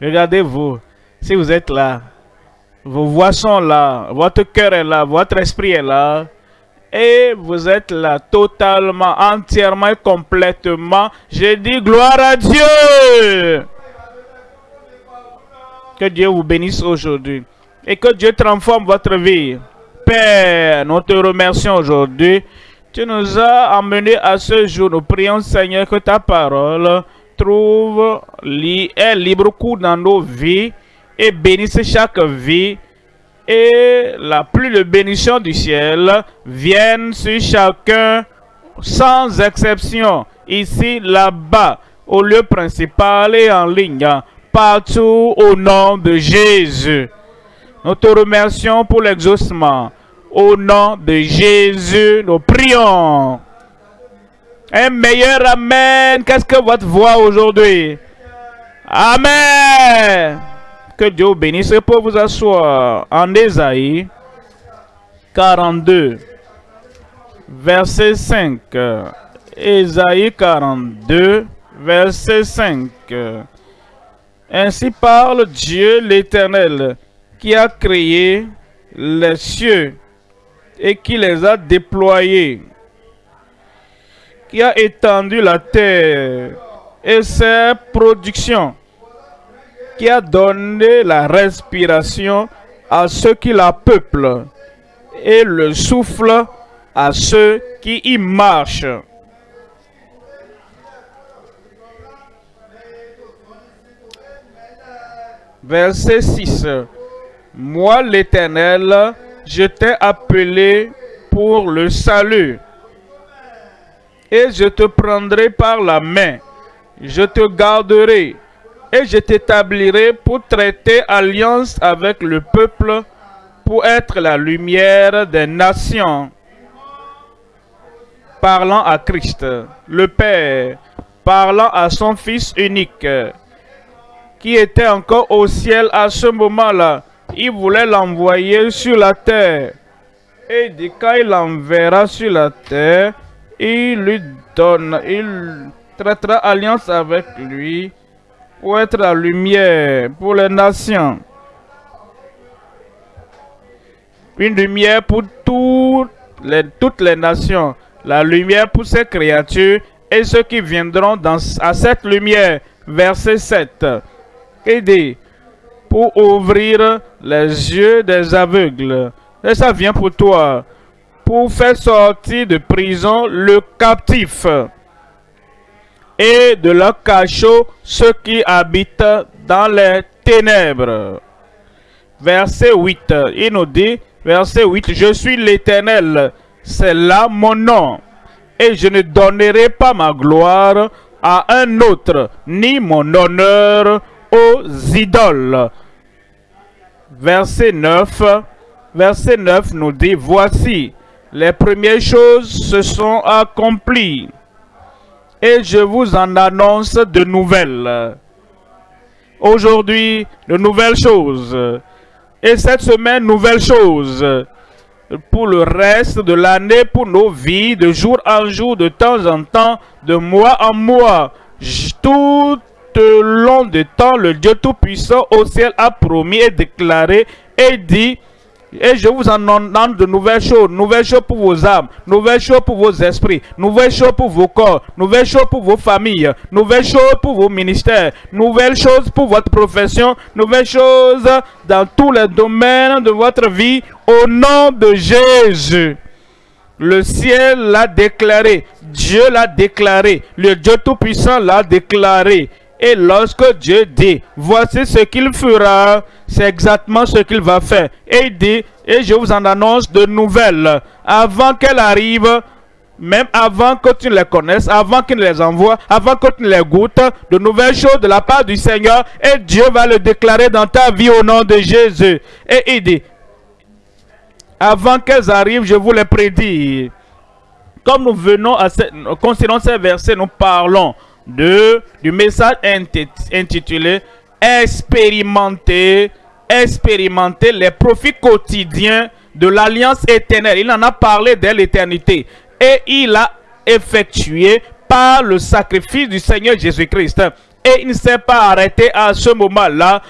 Regardez-vous, si vous êtes là, vos voix sont là, votre cœur est là, votre esprit est là, et vous êtes là totalement, entièrement et complètement. Je dis gloire à Dieu. Que Dieu vous bénisse aujourd'hui et que Dieu transforme votre vie. Père, nous te remercions aujourd'hui. Tu nous as amenés à ce jour. Nous prions, Seigneur, que ta parole trouve un libre cours dans nos vies et bénisse chaque vie. Et la pluie de bénédiction du ciel vienne sur chacun sans exception, ici, là-bas, au lieu principal et en ligne, partout au nom de Jésus. Nous te remercions pour l'exaucement. Au nom de Jésus, nous prions. Un meilleur Amen. Qu'est-ce que votre voix aujourd'hui? Amen. Que Dieu vous bénisse pour vous asseoir en Ésaïe 42, verset 5. Ésaïe 42, verset 5. Ainsi parle Dieu l'Éternel, qui a créé les cieux et qui les a déployés, qui a étendu la terre et ses productions, qui a donné la respiration à ceux qui la peuplent et le souffle à ceux qui y marchent. Verset 6. Moi l'Éternel, je t'ai appelé pour le salut. Et je te prendrai par la main, je te garderai, et je t'établirai pour traiter alliance avec le peuple, pour être la lumière des nations. Parlant à Christ, le Père, parlant à son Fils unique, qui était encore au ciel à ce moment-là, il voulait l'envoyer sur la terre. Et dit quand il l'enverra sur la terre, il lui donne, il traitera alliance avec lui pour être la lumière pour les nations. Une lumière pour toutes les, nations. La lumière pour ces créatures et ceux qui viendront à cette lumière. Verset 7. Il dit, pour ouvrir les yeux des aveugles. Et ça vient pour toi, pour faire sortir de prison le captif et de leur cachot ceux qui habitent dans les ténèbres. Verset 8, il nous dit, verset 8, Je suis l'Éternel, c'est là mon nom, et je ne donnerai pas ma gloire à un autre, ni mon honneur aux idoles verset 9, verset 9 nous dit, Voici, les premières choses se sont accomplies, et je vous en annonce de nouvelles. Aujourd'hui, de nouvelles choses. Et cette semaine, nouvelles choses. Pour le reste de l'année, pour nos vies, de jour en jour, de temps en temps, de mois en mois. Tout long de temps, le Dieu Tout-Puissant au ciel a promis et déclaré et dit et je vous en donne de nouvelles choses, nouvelles choses pour vos âmes, nouvelles choses pour vos esprits, nouvelles choses pour vos corps, nouvelles choses pour vos familles, nouvelles choses pour vos ministères, nouvelles choses pour votre profession, nouvelles choses dans tous les domaines de votre vie, au nom de Jésus. Le ciel l'a déclaré, Dieu l'a déclaré, le Dieu Tout-Puissant l'a déclaré. Et lorsque Dieu dit, voici ce qu'il fera, c'est exactement ce qu'il va faire. Et il dit, et je vous en annonce de nouvelles. Avant qu'elles arrivent, même avant que tu les connaisses, avant qu'il les envoie, avant que tu les goûtes, de nouvelles choses de la part du Seigneur, et Dieu va le déclarer dans ta vie au nom de Jésus. Et il dit, avant qu'elles arrivent, je vous les prédis. Comme nous venons à cette, concernant ces versets, nous parlons de, du message intitulé Expérimenter, expérimenter les profits quotidiens de l'alliance éternelle. Il en a parlé dès l'éternité. Et il a effectué par le sacrifice du Seigneur Jésus-Christ. Et il ne s'est pas arrêté à ce moment-là.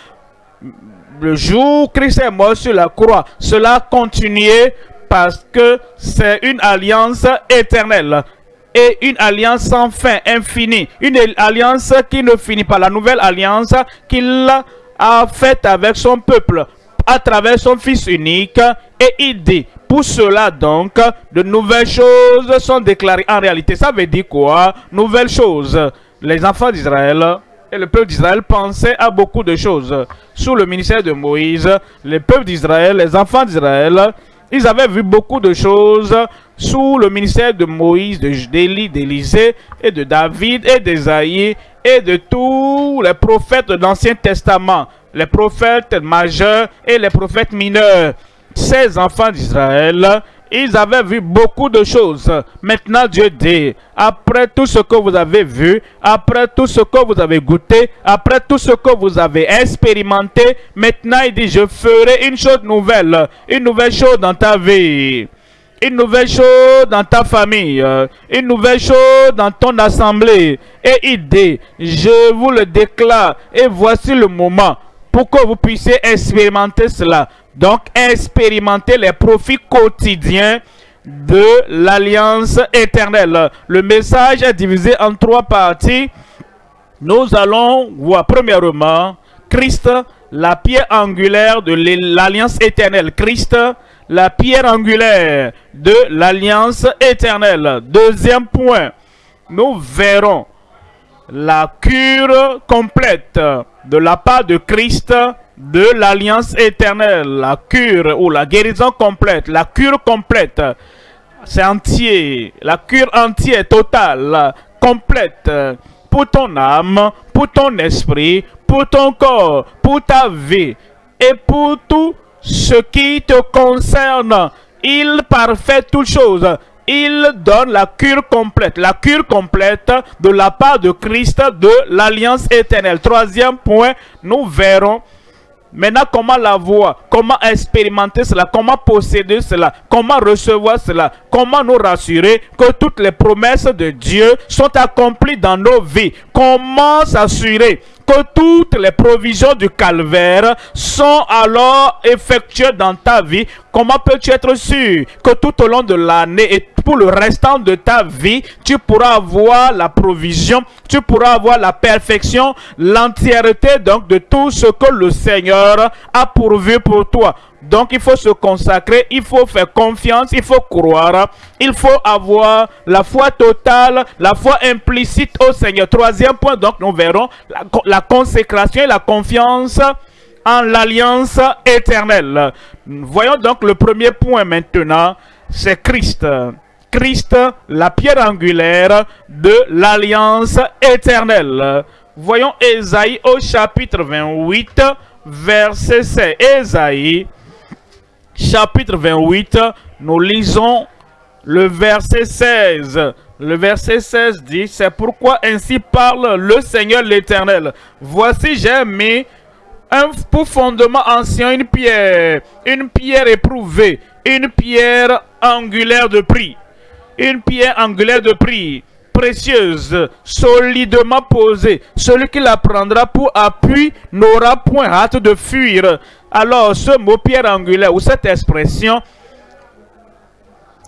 Le jour où Christ est mort sur la croix, cela a continué parce que c'est une alliance éternelle et une alliance sans fin, infinie. Une alliance qui ne finit pas. La nouvelle alliance qu'il a faite avec son peuple à travers son Fils unique. Et il dit, pour cela donc, de nouvelles choses sont déclarées. En réalité, ça veut dire quoi? Nouvelles choses. Les enfants d'Israël et le peuple d'Israël pensaient à beaucoup de choses. Sous le ministère de Moïse, le peuple d'Israël, les enfants d'Israël, ils avaient vu beaucoup de choses sous le ministère de Moïse, d'Élie, d'Élisée et de David et d'Esaïe et de tous les prophètes de l'Ancien Testament, les prophètes majeurs et les prophètes mineurs. Ces enfants d'Israël, ils avaient vu beaucoup de choses. Maintenant, Dieu dit, après tout ce que vous avez vu, après tout ce que vous avez goûté, après tout ce que vous avez expérimenté, maintenant, il dit, je ferai une chose nouvelle, une nouvelle chose dans ta vie une nouvelle chose dans ta famille, une nouvelle chose dans ton assemblée. Et dit, je vous le déclare, et voici le moment pour que vous puissiez expérimenter cela. Donc, expérimenter les profits quotidiens de l'alliance éternelle. Le message est divisé en trois parties. Nous allons voir premièrement Christ, la pierre angulaire de l'alliance éternelle. Christ, la pierre angulaire de l'alliance éternelle. Deuxième point, nous verrons la cure complète de la part de Christ de l'alliance éternelle, la cure ou la guérison complète, la cure complète, c'est entier, la cure entière, totale, complète, pour ton âme, pour ton esprit, pour ton corps, pour ta vie et pour tout ce qui te concerne. Il parfait toutes choses. Il donne la cure complète, la cure complète de la part de Christ de l'alliance éternelle. Troisième point, nous verrons maintenant comment la voir, comment expérimenter cela, comment posséder cela, comment recevoir cela, comment nous rassurer que toutes les promesses de Dieu sont accomplies dans nos vies, comment s'assurer que toutes les provisions du calvaire sont alors effectuées dans ta vie, comment peux-tu être sûr que tout au long de l'année et pour le restant de ta vie, tu pourras avoir la provision, tu pourras avoir la perfection, l'entièreté donc de tout ce que le Seigneur a pourvu pour toi? Donc il faut se consacrer, il faut faire confiance, il faut croire, il faut avoir la foi totale, la foi implicite au Seigneur. Troisième point, donc nous verrons la, consécration et la confiance en l'alliance éternelle. Voyons donc le premier point maintenant, c'est Christ. Christ, la pierre angulaire de l'alliance éternelle. Voyons Ésaïe au chapitre 28, verset 16. Ésaïe chapitre 28, nous lisons le verset 16. Le verset 16 dit, c'est pourquoi ainsi parle le Seigneur l'Éternel. Voici j'ai mis un pour fondement ancien, une pierre, une pierre éprouvée, une pierre angulaire de prix. Une pierre angulaire de prix précieuse, solidement posée. Celui qui la prendra pour appui n'aura point hâte de fuir. Alors, ce mot pierre angulaire ou cette expression,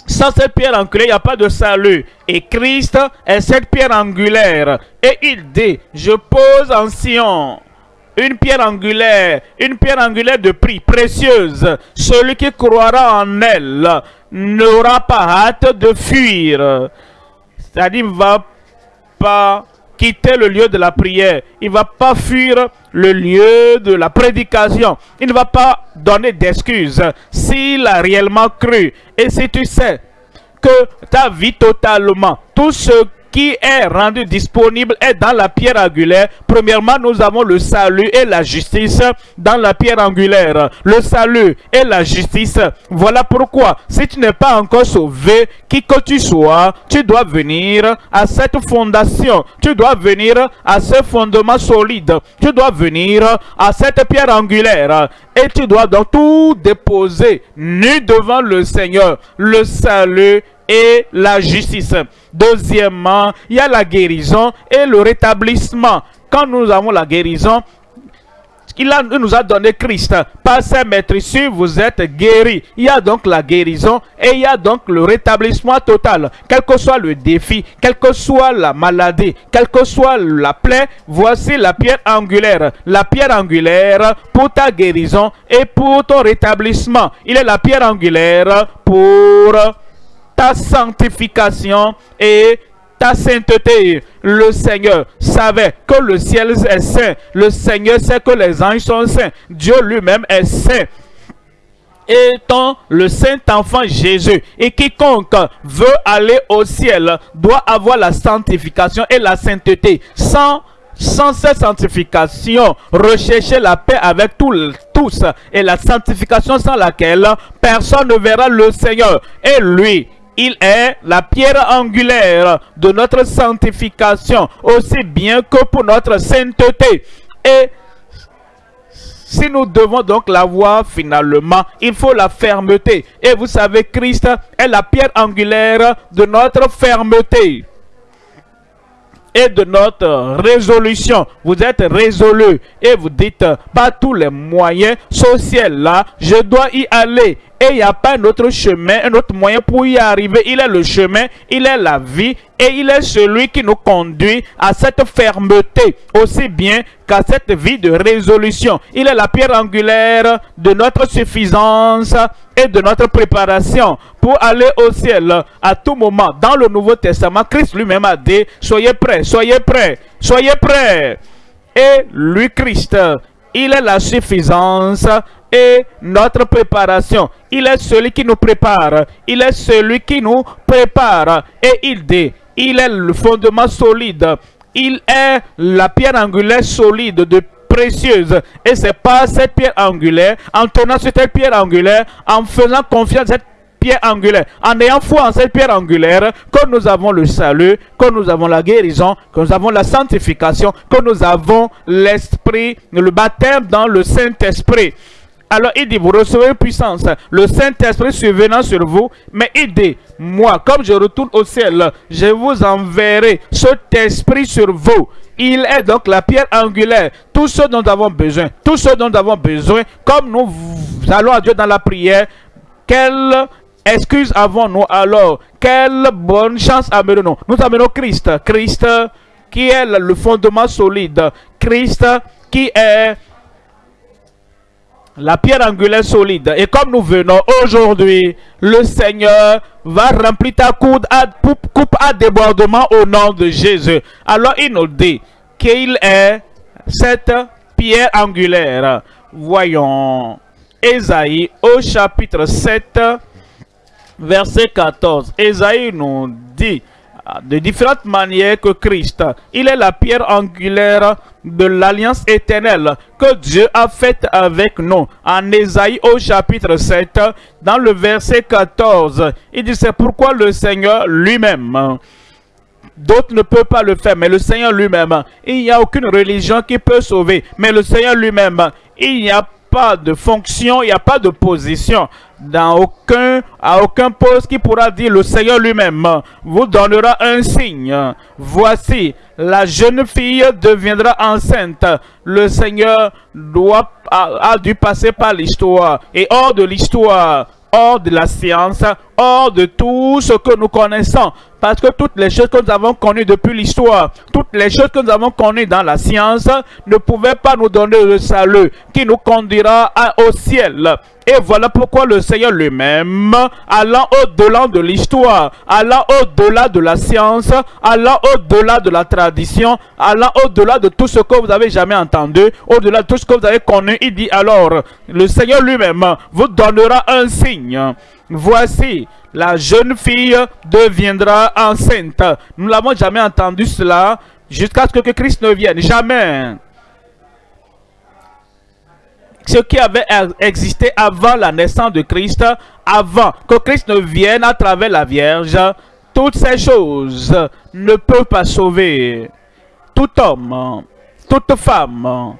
sans cette pierre angulaire, il n'y a pas de salut. Et Christ est cette pierre angulaire. Et il dit, je pose en Sion une pierre angulaire, une pierre angulaire de prix, précieuse. Celui qui croira en elle n'aura pas hâte de fuir. C'est-à-dire, va pas quitter le lieu de la prière. Il ne va pas fuir le lieu de la prédication. Il ne va pas donner d'excuses s'il a réellement cru. Et si tu sais que ta vie totalement, tout ce qui est rendu disponible est dans la pierre angulaire. Premièrement, nous avons le salut et la justice dans la pierre angulaire. Le salut et la justice. Voilà pourquoi, si tu n'es pas encore sauvé, qui que tu sois, tu dois venir à cette fondation. Tu dois venir à ce fondement solide. Tu dois venir à cette pierre angulaire. Et tu dois donc tout déposer nu devant le Seigneur. Le salut et la justice. Deuxièmement, il y a la guérison et le rétablissement. quand nous avons la guérison, il, nous a donné Christ. Par sa maîtrise, vous êtes guéris. Il y a donc la guérison et il y a donc le rétablissement total. Quel que soit le défi, quelle que soit la maladie, quelle que soit la plaie, voici la pierre angulaire. La pierre angulaire pour ta guérison et pour ton rétablissement. Il est la pierre angulaire pour ta sanctification et ta sainteté. Le Seigneur savait que le ciel est saint. Le Seigneur sait que les anges sont saints. Dieu lui-même est saint étant le saint enfant Jésus. Et quiconque veut aller au ciel doit avoir la sanctification et la sainteté. Sans, sans cette sanctification, rechercher la paix avec tous et la sanctification sans laquelle personne ne verra le Seigneur. Et lui, il est la pierre angulaire de notre sanctification, aussi bien que pour notre sainteté. Et si nous devons donc l'avoir finalement, il faut la fermeté. Et vous savez, Christ est la pierre angulaire de notre fermeté et de notre résolution. Vous êtes résolu et vous dites, pas tous les moyens sociaux là, je dois y aller. Et il n'y a pas un autre chemin, un autre moyen pour y arriver. Il est le chemin, il est la vie et il est celui qui nous conduit à cette fermeté, aussi bien qu'à cette vie de résolution. Il est la pierre angulaire de notre suffisance et de notre préparation pour aller au ciel à tout moment. Dans le Nouveau Testament, Christ lui-même a dit, soyez prêts, soyez prêts, soyez prêts. Et lui, Christ, il est la suffisance et notre préparation. Il est celui qui nous prépare. Il est celui qui nous prépare. Et il dit, il est le fondement solide. Il est la pierre angulaire solide de précieuse. Et c'est pas cette pierre angulaire, en tenant sur cette pierre angulaire, en faisant confiance à cette pierre angulaire, en ayant foi en cette pierre angulaire, que nous avons le salut, que nous avons la guérison, que nous avons la sanctification, que nous avons l'esprit, le baptême dans le Saint-Esprit. Alors il dit, vous recevez puissance, le Saint-Esprit survenant sur vous, mais il dit, moi, comme je retourne au ciel, je vous enverrai cet esprit sur vous. Il est donc la pierre angulaire, tout ce dont nous avons besoin, tout ce dont nous avons besoin, comme nous allons à Dieu dans la prière, quelle excuse avons-nous alors? Quelle bonne chance amenons-nous Nous amenons Christ, Christ qui est le fondement solide, Christ qui est la pierre angulaire solide. Et comme nous venons aujourd'hui, le Seigneur va remplir ta coupe à, débordement au nom de Jésus. Alors il nous dit qu'il est cette pierre angulaire. Voyons Esaïe au chapitre 7, verset 14. Esaïe nous dit de différentes manières que Christ. Il est la pierre angulaire de l'alliance éternelle que Dieu a faite avec nous. En Ésaïe au chapitre 7, dans le verset 14, il dit c'est pourquoi le Seigneur lui-même D'autres ne peuvent pas le faire, mais le Seigneur lui-même. Il n'y a aucune religion qui peut sauver, mais le Seigneur lui-même. Il n'y a pas de fonction, il n'y a pas de position dans aucun, à aucun poste qui pourra dire le Seigneur lui-même vous donnera un signe. Voici, la jeune fille deviendra enceinte. Le Seigneur doit, a dû passer par l'histoire et hors de l'histoire hors de la science, hors de tout ce que nous connaissons. Parce que toutes les choses que nous avons connues depuis l'histoire, toutes les choses que nous avons connues dans la science ne pouvaient pas nous donner le salut qui nous conduira au ciel. Et voilà pourquoi le Seigneur lui-même, allant au-delà de l'histoire, allant au-delà de la science, allant au-delà de la tradition, allant au-delà de tout ce que vous avez jamais entendu, au-delà de tout ce que vous avez connu, il dit alors, le Seigneur lui-même vous donnera un signe. Voici, la jeune fille deviendra enceinte. Nous n'avons jamais entendu cela jusqu'à ce que Christ ne vienne. Jamais ce qui avait existé avant la naissance de Christ, avant que Christ ne vienne à travers la Vierge, toutes ces choses ne peuvent pas sauver tout homme, toute femme,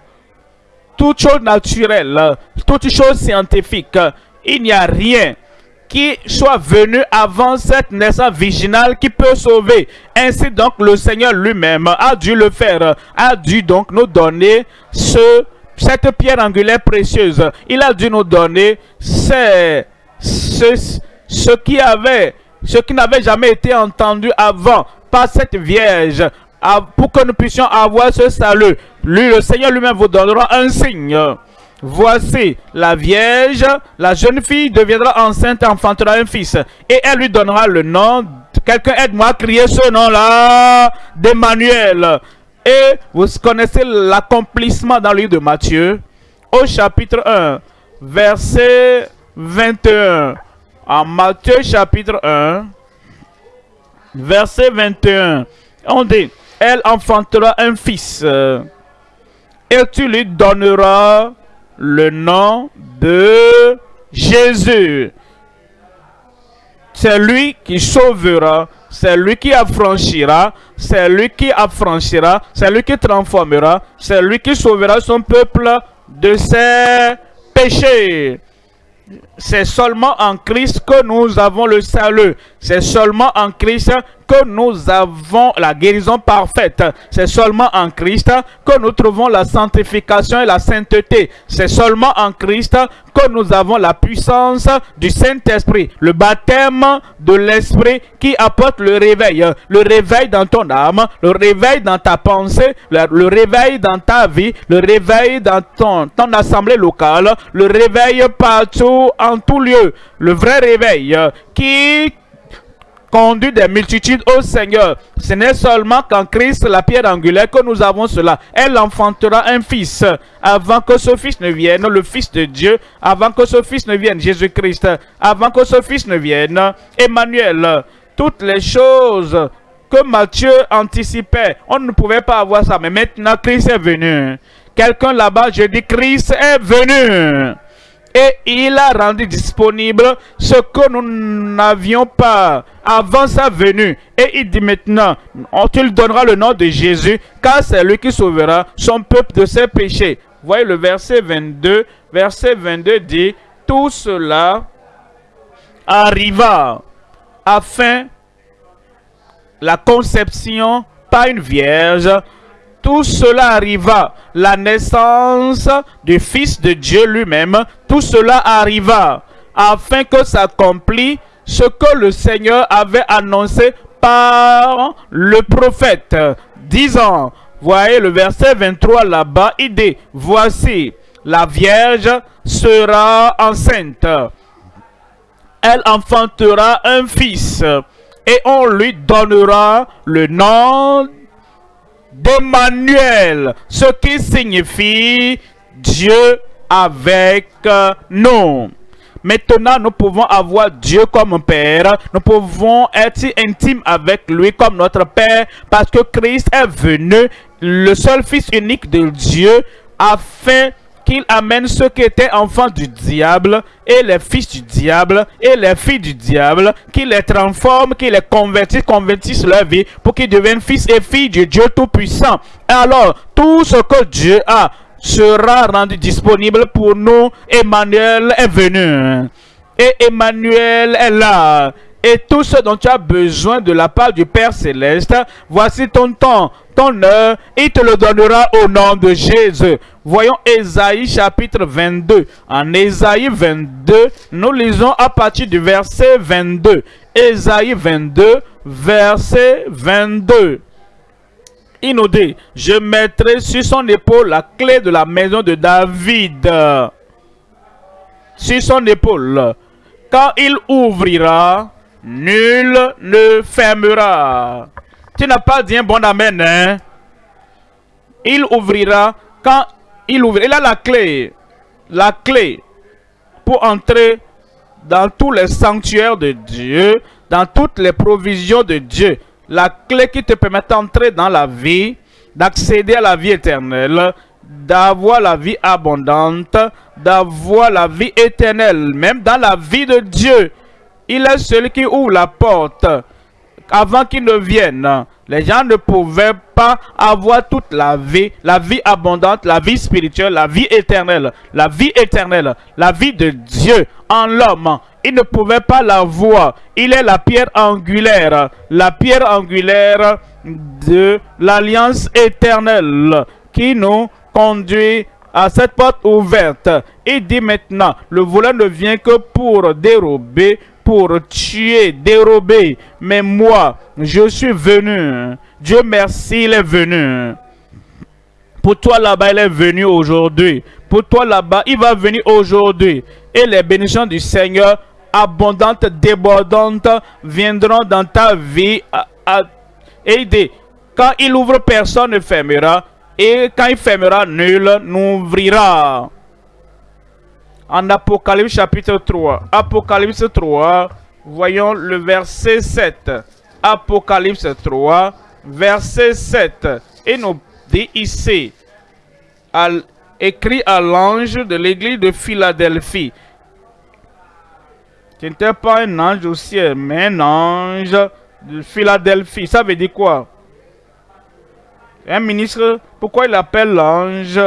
toute chose naturelle, toute chose scientifique. Il n'y a rien qui soit venu avant cette naissance virginale qui peut sauver. Ainsi donc le Seigneur lui-même a dû le faire, a dû donc nous donner ce, cette pierre angulaire précieuse. Il a dû nous donner ce, ce qui avait, ce qui n'avait jamais été entendu avant par cette Vierge pour que nous puissions avoir ce salut. Lui, le Seigneur lui-même vous donnera un signe. Voici, la Vierge, la jeune fille deviendra enceinte et enfantera un fils. Et elle lui donnera le nom, quelqu'un aide-moi à crier ce nom-là, d'Emmanuel. Et vous connaissez l'accomplissement dans le livre de Matthieu, au chapitre 1, verset 21. En Matthieu chapitre 1, verset 21, on dit, elle enfantera un fils, et tu lui donneras le nom de Jésus. C'est lui qui sauvera, c'est lui qui affranchira, c'est lui qui affranchira, c'est lui qui transformera, c'est lui qui sauvera son peuple de ses péchés. C'est seulement en Christ que nous avons le salut. C'est seulement en Christ que nous avons la guérison parfaite. C'est seulement en Christ que nous trouvons la sanctification et la sainteté. C'est seulement en Christ que nous avons la puissance du Saint-Esprit, le baptême de l'Esprit qui apporte le réveil. Le réveil dans ton âme, le réveil dans ta pensée, le, réveil dans ta vie, le réveil dans ton, assemblée locale, le réveil partout, en tout lieu. Le vrai réveil qui conduit des multitudes au Seigneur. Ce n'est seulement qu'en Christ, la pierre angulaire, que nous avons cela. Elle enfantera un fils. Avant que ce fils ne vienne, le fils de Dieu, avant que ce fils ne vienne, Jésus-Christ, avant que ce fils ne vienne, Emmanuel, toutes les choses que Matthieu anticipait, on ne pouvait pas avoir ça. Mais maintenant, Christ est venu. Quelqu'un là-bas, je dis, Christ est venu et il a rendu disponible ce que nous n'avions pas avant sa venue. Et il dit maintenant, on te donnera le nom de Jésus, car c'est lui qui sauvera son peuple de ses péchés. Voyez le verset 22. Verset 22 dit, tout cela arriva afin la conception par une vierge tout cela arriva. La naissance du Fils de Dieu lui-même, tout cela arriva afin que s'accomplit ce que le Seigneur avait annoncé par le prophète, disant, voyez le verset 23 là-bas, il dit, voici, la Vierge sera enceinte. Elle enfantera un fils et on lui donnera le nom d'Emmanuel, ce qui signifie Dieu avec nous. Maintenant, nous pouvons avoir Dieu comme Père. Nous pouvons être intimes avec lui comme notre Père parce que Christ est venu, le seul Fils unique de Dieu, afin qu'il amène ceux qui étaient enfants du diable et les fils du diable et les filles du diable, qu'il les transforme, qu'il les convertisse, convertisse leur vie pour qu'ils deviennent fils et filles de Dieu Tout-Puissant. Alors, tout ce que Dieu a sera rendu disponible pour nous. Emmanuel est venu. Et Emmanuel est là. Et tout ce dont tu as besoin de la part du Père Céleste, voici ton temps, ton heure, il te le donnera au nom de Jésus. Voyons Ésaïe chapitre 22. En Ésaïe 22, nous lisons à partir du verset 22. Ésaïe 22, verset 22. Il nous dit, je mettrai sur son épaule la clé de la maison de David. Sur son épaule. Quand il ouvrira, nul ne fermera. Tu n'as pas dit un bon amen, hein? Il ouvrira quand il ouvre. Il a la clé. La clé pour entrer dans tous les sanctuaires de Dieu, dans toutes les provisions de Dieu. La clé qui te permet d'entrer dans la vie, d'accéder à la vie éternelle, d'avoir la vie abondante, d'avoir la vie éternelle, même dans la vie de Dieu. Il est celui qui ouvre la porte avant qu'il ne vienne. Les gens ne pouvaient pas avoir toute la vie, la vie abondante, la vie spirituelle, la vie éternelle, la vie éternelle, la vie de Dieu en l'homme. il ne pouvait pas la voir. Il est la pierre angulaire, la pierre angulaire de l'alliance éternelle qui nous conduit à cette porte ouverte. Il dit maintenant, le voleur ne vient que pour dérober, pour tuer, dérober. Mais moi, je suis venu. Dieu merci, il est venu. Pour toi là-bas, il est venu aujourd'hui. Pour toi là-bas, il va venir aujourd'hui. Et les bénédictions du Seigneur, abondantes, débordantes, viendront dans ta vie. et dit, quand il ouvre, personne ne fermera. Et quand il fermera, nul n'ouvrira. En Apocalypse chapitre 3. Apocalypse 3, voyons le verset 7. Apocalypse 3, verset 7. Et nous dit ici, écrit à l'ange de l'église de Philadelphie. Ce n'était pas un ange au ciel, mais un ange de Philadelphie. Ça veut dire quoi? Un ministre, pourquoi il appelle l'ange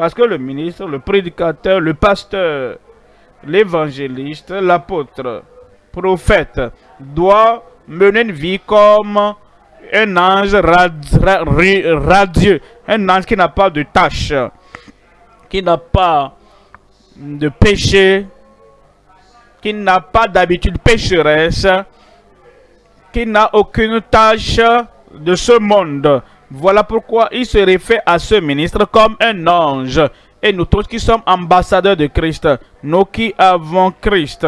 Parce que le ministre, le prédicateur, le pasteur, l'évangéliste, l'apôtre, prophète, doit mener une vie comme un ange radieux, un ange qui n'a pas de tâche, qui n'a pas de péché, qui n'a pas d'habitude pécheresse, qui n'a aucune tâche de ce monde. Voilà pourquoi il se réfère à ce ministre comme un ange. Et nous tous qui sommes ambassadeurs de Christ, nous qui avons Christ,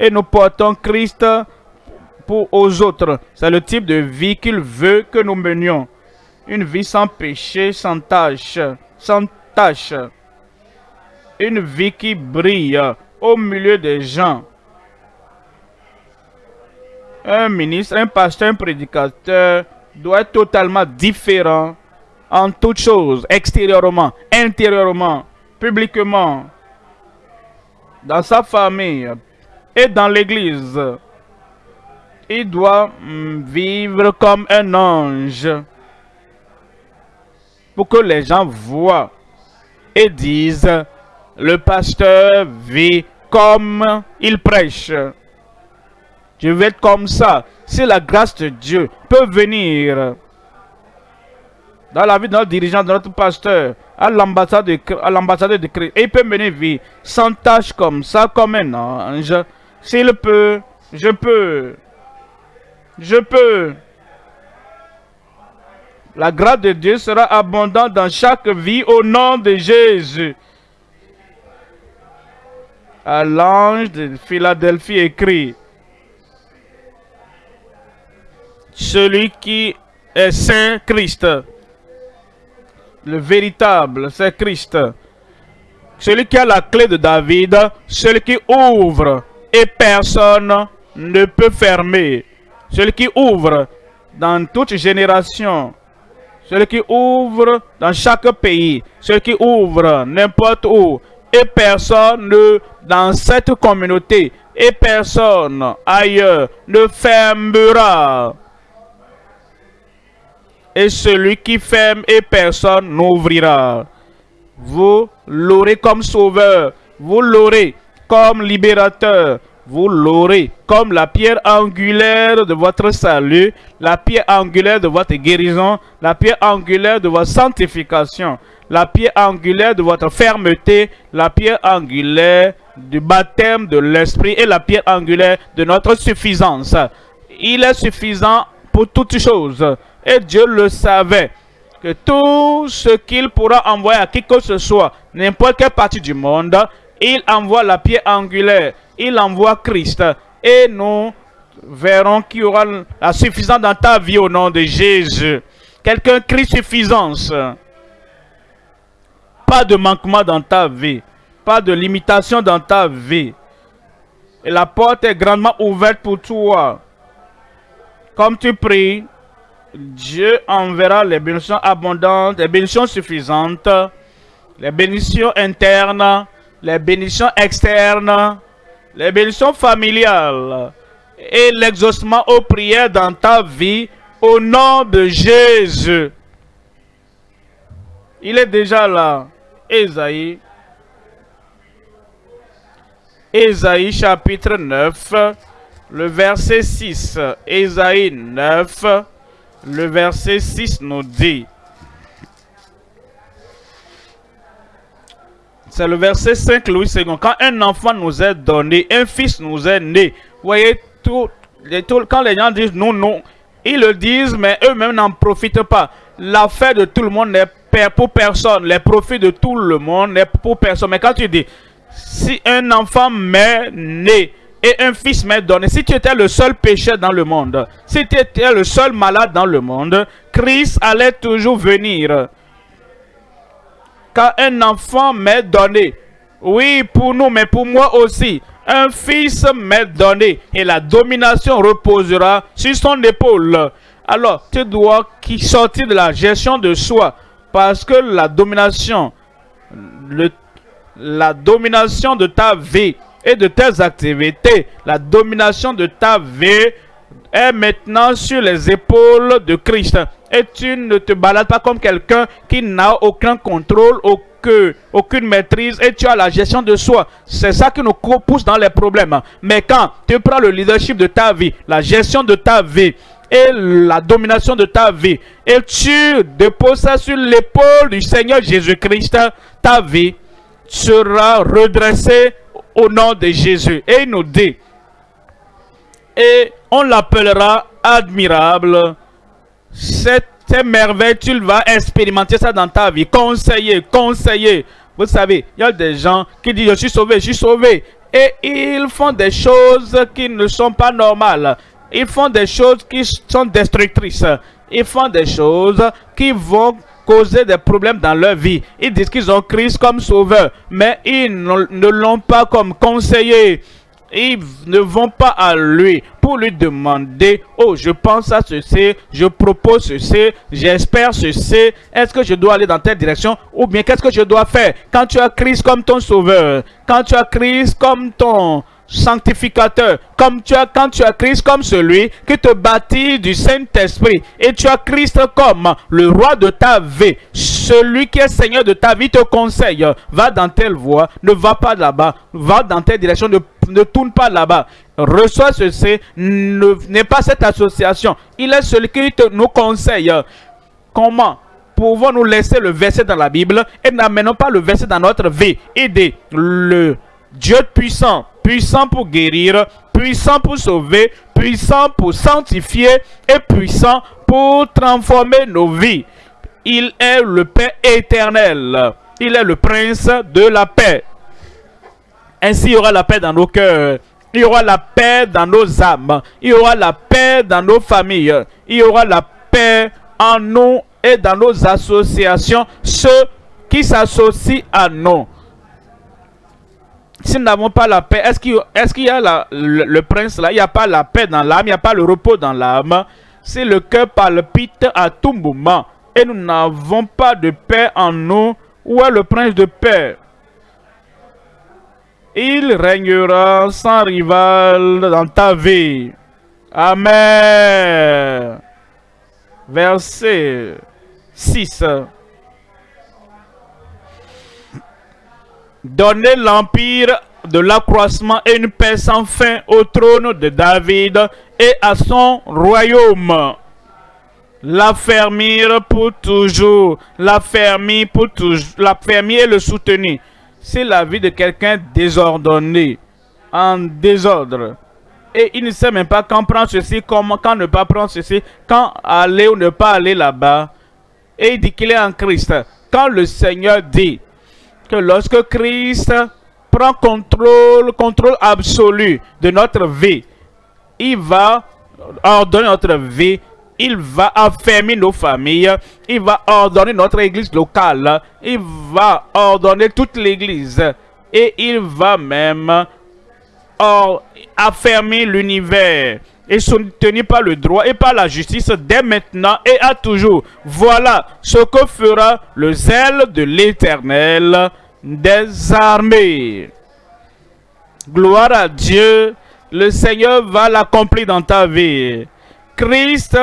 et nous portons Christ pour aux autres. C'est le type de vie qu'il veut que nous menions. Une vie sans péché, sans tâche, sans tâche. Une vie qui brille au milieu des gens. Un ministre, un pasteur, un prédicateur doit être totalement différent en toutes choses, extérieurement, intérieurement, publiquement, dans sa famille et dans l'église. Il doit mm, vivre comme un ange pour que les gens voient et disent, le pasteur vit comme il prêche. Je vais être comme ça. Si la grâce de Dieu peut venir dans la vie de notre dirigeant, de notre pasteur, à l'ambassade de, de Christ, et il peut mener vie sans tâche comme ça, comme un ange. S'il peut, je peux. Je peux. La grâce de Dieu sera abondante dans chaque vie au nom de Jésus. À l'ange de Philadelphie écrit, celui qui est Saint Christ. Le véritable, c'est Christ. Celui qui a la clé de David, celui qui ouvre et personne ne peut fermer. Celui qui ouvre dans toute génération. Celui qui ouvre dans chaque pays. Celui qui ouvre n'importe où. Et personne ne, dans cette communauté, et personne ailleurs ne fermera et celui qui ferme et personne n'ouvrira. Vous l'aurez comme sauveur, vous l'aurez comme libérateur, vous l'aurez comme la pierre angulaire de votre salut, la pierre angulaire de votre guérison, la pierre angulaire de votre sanctification, la pierre angulaire de votre fermeté, la pierre angulaire du baptême de l'esprit et la pierre angulaire de notre suffisance. Il est suffisant pour toutes choses. Et Dieu le savait que tout ce qu'il pourra envoyer à qui que ce soit, n'importe quelle partie du monde, il envoie la pierre angulaire, il envoie Christ. Et nous verrons qu'il y aura la suffisance dans ta vie au nom de Jésus. Quelqu'un crie suffisance. Pas de manquement dans ta vie. Pas de limitation dans ta vie. Et la porte est grandement ouverte pour toi. Comme tu pries, Dieu enverra les bénédictions abondantes, les bénédictions suffisantes, les bénédictions internes, les bénédictions externes, les bénédictions familiales et l'exaucement aux prières dans ta vie au nom de Jésus. Il est déjà là. Esaïe Ésaïe chapitre 9, le verset 6. Ésaïe 9, le verset 6 nous dit. C'est le verset 5, Louis II. Quand un enfant nous est donné, un fils nous est né. Vous voyez, tout, quand les gens disent non, non, ils le disent, mais eux-mêmes n'en profitent pas. L'affaire de tout le monde n'est pour personne. Les profits de tout le monde n'est pour personne. Mais quand tu dis, si un enfant m'est né et un fils m'est donné, si tu étais le seul pécheur dans le monde, si tu étais le seul malade dans le monde, Christ allait toujours venir quand un enfant m'est donné. Oui, pour nous, mais pour moi aussi. Un fils m'est donné et la domination reposera sur son épaule. Alors, tu dois sortir de la gestion de soi parce que la domination, la domination de ta vie et de tes activités, la domination de ta vie est maintenant sur les épaules de Christ. Et tu ne te balades pas comme quelqu'un qui n'a aucun contrôle, aucun, aucune maîtrise et tu as la gestion de soi. C'est ça qui nous pousse dans les problèmes. Mais quand tu prends le leadership de ta vie, la gestion de ta vie, et la domination de ta vie. Et tu déposes ça sur l'épaule du Seigneur Jésus-Christ. Ta vie sera redressée au nom de Jésus. Et il nous dit, et on l'appellera admirable. Cette merveille, tu vas expérimenter ça dans ta vie. Conseiller, conseiller. Vous savez, il y a des gens qui disent, je suis sauvé, je suis sauvé. Et ils font des choses qui ne sont pas normales. Ils font des choses qui sont destructrices. Ils font des choses qui vont causer des problèmes dans leur vie. Ils disent qu'ils ont Christ comme sauveur, mais ils ne l'ont pas comme conseiller. Ils ne vont pas à lui pour lui demander, oh, je pense à ceci, je propose ceci, j'espère ceci, est-ce que je dois aller dans telle direction ou bien qu'est-ce que je dois faire? Quand tu as Christ comme ton sauveur, quand tu as Christ comme ton sanctificateur, comme tu as, quand tu as Christ comme celui qui te bâtit du Saint-Esprit, et tu as Christ comme le roi de ta vie, celui qui est Seigneur de ta vie te conseille, va dans telle voie, ne va pas là-bas, va dans telle direction, ne, ne tourne pas là-bas, reçois ceci, n'est pas cette association, il est celui qui te, nous conseille. Comment pouvons-nous laisser le verset dans la Bible et n'amenons pas le verset dans notre vie? Aider le Dieu puissant puissant pour guérir, puissant pour sauver, puissant pour sanctifier et puissant pour transformer nos vies. Il est le Père éternel. Il est le prince de la paix. Ainsi, il y aura la paix dans nos cœurs. Il y aura la paix dans nos âmes. Il y aura la paix dans nos familles. Il y aura la paix en nous et dans nos associations. Ceux qui s'associent à nous si nous n'avons pas la paix, est-ce qu'il y a le, prince là? Il n'y a pas la paix dans l'âme, il n'y a pas le repos dans l'âme. Si le cœur palpite à tout moment et nous n'avons pas de paix en nous, où est le prince de paix? Il régnera sans rival dans ta vie. Amen. Verset 6. Donnez l'empire de l'accroissement et une paix sans fin au trône de David et à son royaume. L'affermir pour toujours, l'affermir pour toujours, l'affermir et le soutenir. C'est la vie de quelqu'un désordonné, en désordre. Et il ne sait même pas quand prendre ceci, comment, quand ne pas prendre ceci, quand aller ou ne pas aller là-bas. Et il dit qu'il est en Christ. Quand le Seigneur dit, que lorsque Christ prend contrôle, contrôle absolu de notre vie, il va ordonner notre vie, il va affermir nos familles, il va ordonner notre église locale, il va ordonner toute l'église et il va même affermir l'univers et soutenu par le droit et par la justice dès maintenant et à toujours. Voilà ce que fera le zèle de l'Éternel des armées. Gloire à Dieu, le Seigneur va l'accomplir dans ta vie. Christ,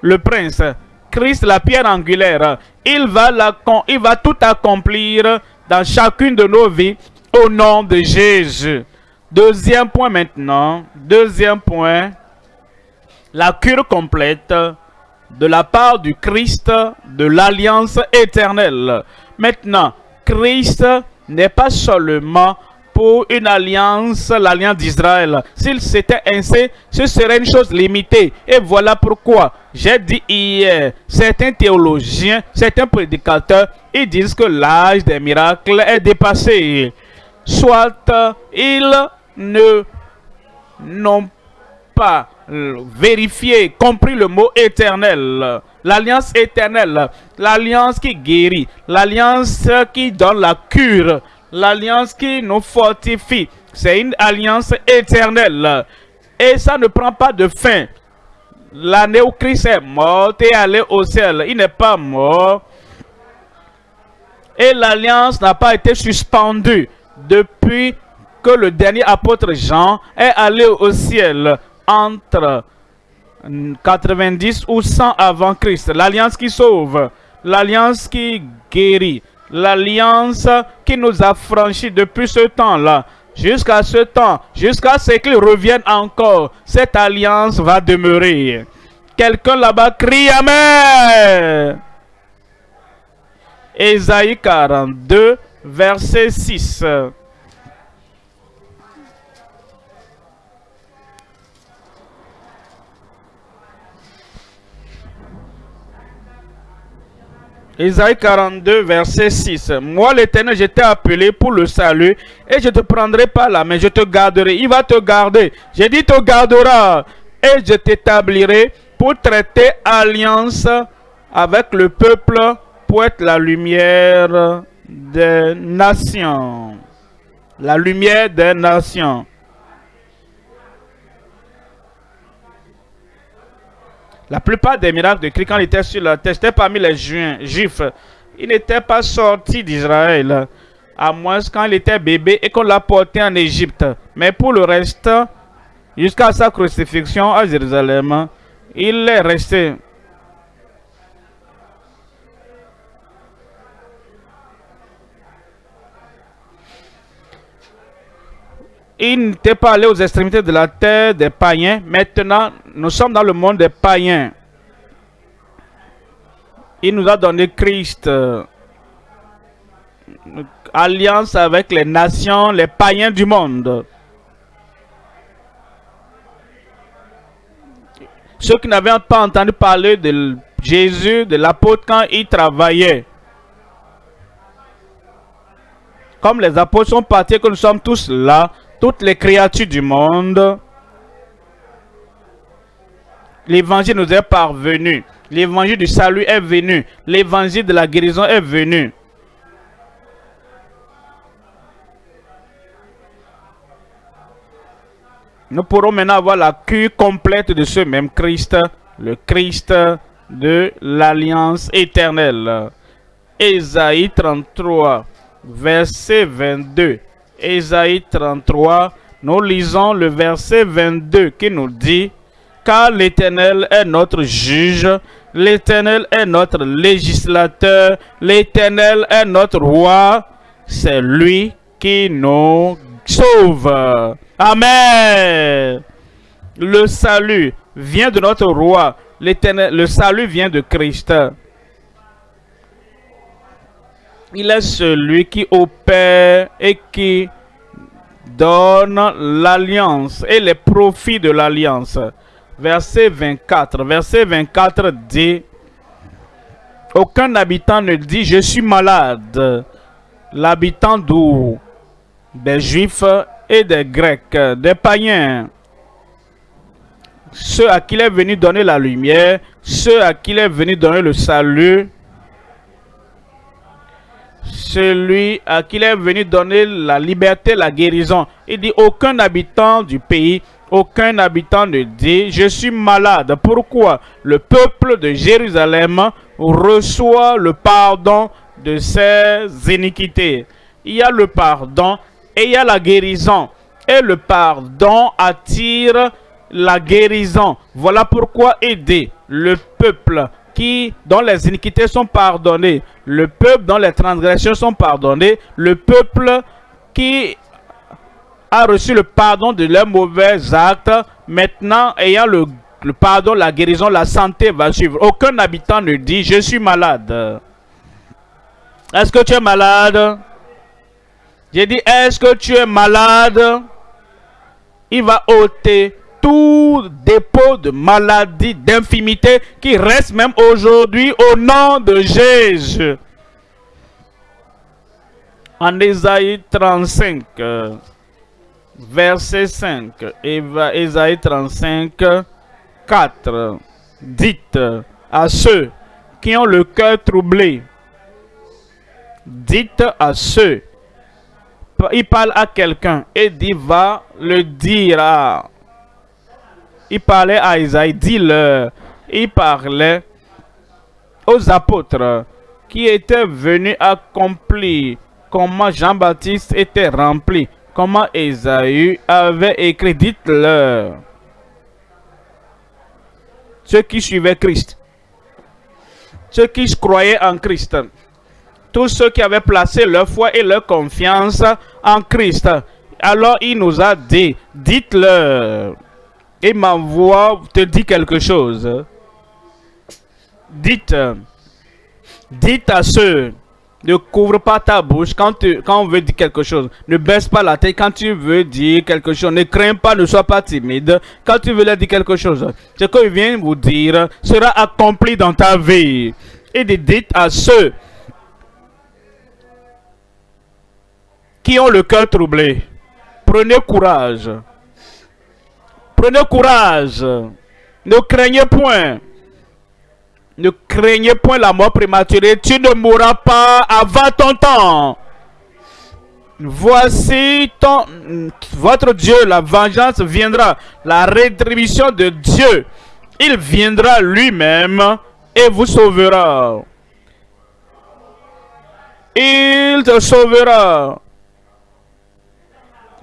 le prince, Christ, la pierre angulaire, il va tout accomplir dans chacune de nos vies au nom de Jésus. Deuxième point maintenant. Deuxième point. La cure complète de la part du Christ de l'alliance éternelle. Maintenant, Christ n'est pas seulement pour une alliance, l'alliance d'Israël. S'il s'était ainsi, ce serait une chose limitée. Et voilà pourquoi j'ai dit hier, certains théologiens, certains prédicateurs, ils disent que l'âge des miracles est dépassé. Soit ils ne n'ont pas vérifié, compris le mot éternel. L'alliance éternelle, l'alliance qui guérit, l'alliance qui donne la cure, l'alliance qui nous fortifie. C'est une alliance éternelle. Et ça ne prend pas de fin. L'année où Christ est mort et allé au ciel, il n'est pas mort. Et l'alliance n'a pas été suspendue depuis que le dernier apôtre Jean est allé au ciel entre 90 ou 100 avant Christ. L'alliance qui sauve, l'alliance qui guérit, l'alliance qui nous a franchis depuis ce temps-là. Jusqu'à ce temps, jusqu'à ce qu'il revienne encore, cette alliance va demeurer. Quelqu'un là-bas crie Amen. Ésaïe 42, verset 6. Isaïe 42, verset 6. Moi, l'Éternel, je t'ai appelé pour le salut et je te prendrai par la main, je te garderai. Il va te garder. J'ai dit te gardera et je t'établirai pour traiter alliance avec le peuple pour être la lumière des nations. La lumière des nations. La plupart des miracles de Christ, quand il était sur la terre, c'était parmi les juifs. Il n'était pas sorti d'Israël, à moins quand il était bébé et qu'on l'a porté en Égypte. Mais pour le reste, jusqu'à sa crucifixion à Jérusalem, il est resté. Il n'était pas allé aux extrémités de la terre des païens. Maintenant, nous sommes dans le monde des païens. Il nous a donné Christ. Alliance avec les nations, les païens du monde. Ceux qui n'avaient pas entendu parler de Jésus, de l'apôtre quand il travaillait. Comme les apôtres sont partis, que nous sommes tous là, toutes les créatures du monde, l'évangile nous est parvenu. L'évangile du salut est venu. L'évangile de la guérison est venu. Nous pourrons maintenant avoir la cure complète de ce même Christ, le Christ de l'Alliance éternelle. Ésaïe 33, verset 22. Ésaïe 33, nous lisons le verset 22 qui nous dit « Car l'Éternel est notre juge, l'Éternel est notre législateur, l'Éternel est notre roi, c'est lui qui nous sauve. » Amen. Le salut vient de notre roi, le salut vient de Christ. Il est celui qui opère et qui donne l'alliance et les profits de l'alliance. Verset 24. Verset 24 dit, Aucun habitant ne dit, je suis malade. L'habitant d'où? Des Juifs et des Grecs, des païens. Ceux à qui il est venu donner la lumière, ceux à qui il est venu donner le salut, celui à qui il est venu donner la liberté, la guérison. Il dit, aucun habitant du pays, aucun habitant ne dit, je suis malade. Pourquoi Le peuple de Jérusalem reçoit le pardon de ses iniquités? Il y a le pardon et il y a la guérison. Et le pardon attire la guérison. Voilà pourquoi aider le peuple qui, dont les iniquités sont pardonnées, le peuple dont les transgressions sont pardonnées, le peuple qui a reçu le pardon de leurs mauvais actes. Maintenant, ayant le, le pardon, la guérison, la santé va suivre. Aucun habitant ne dit « Je suis malade ». Est-ce que tu es malade? J'ai dit, est-ce que tu es malade? Il va ôter tout dépôt de maladie, d'infimité qui reste même aujourd'hui au nom de Jésus. En Ésaïe 35, verset 5, Ésaïe 35, 4, dites à ceux qui ont le cœur troublé, dites à ceux, il parle à quelqu'un et dit va le dire à... Il parlait à Isaïe, dis-le. Il parlait aux apôtres qui étaient venus accomplir comment Jean-Baptiste était rempli, comment Isaïe avait écrit, dites-leur. Ceux qui suivaient Christ, ceux qui croyaient en Christ, tous ceux qui avaient placé leur foi et leur confiance en Christ. Alors il nous a dit, dites-leur, et ma voix te dit quelque chose. Dites, dites à ceux, ne couvre pas ta bouche quand, tu, quand on veut dire quelque chose. Ne baisse pas la tête quand tu veux dire quelque chose. Ne crains pas, ne sois pas timide quand tu veux leur dire quelque chose. Ce qu'il vient vous dire sera accompli dans ta vie. Et dites à ceux qui ont le cœur troublé. Prenez courage. Prenez courage. Ne craignez point. Ne craignez point la mort prématurée. Tu ne mourras pas avant ton temps. Voici ton, votre Dieu, la vengeance viendra, la rétribution de Dieu. Il viendra lui-même et vous sauvera. Il te sauvera.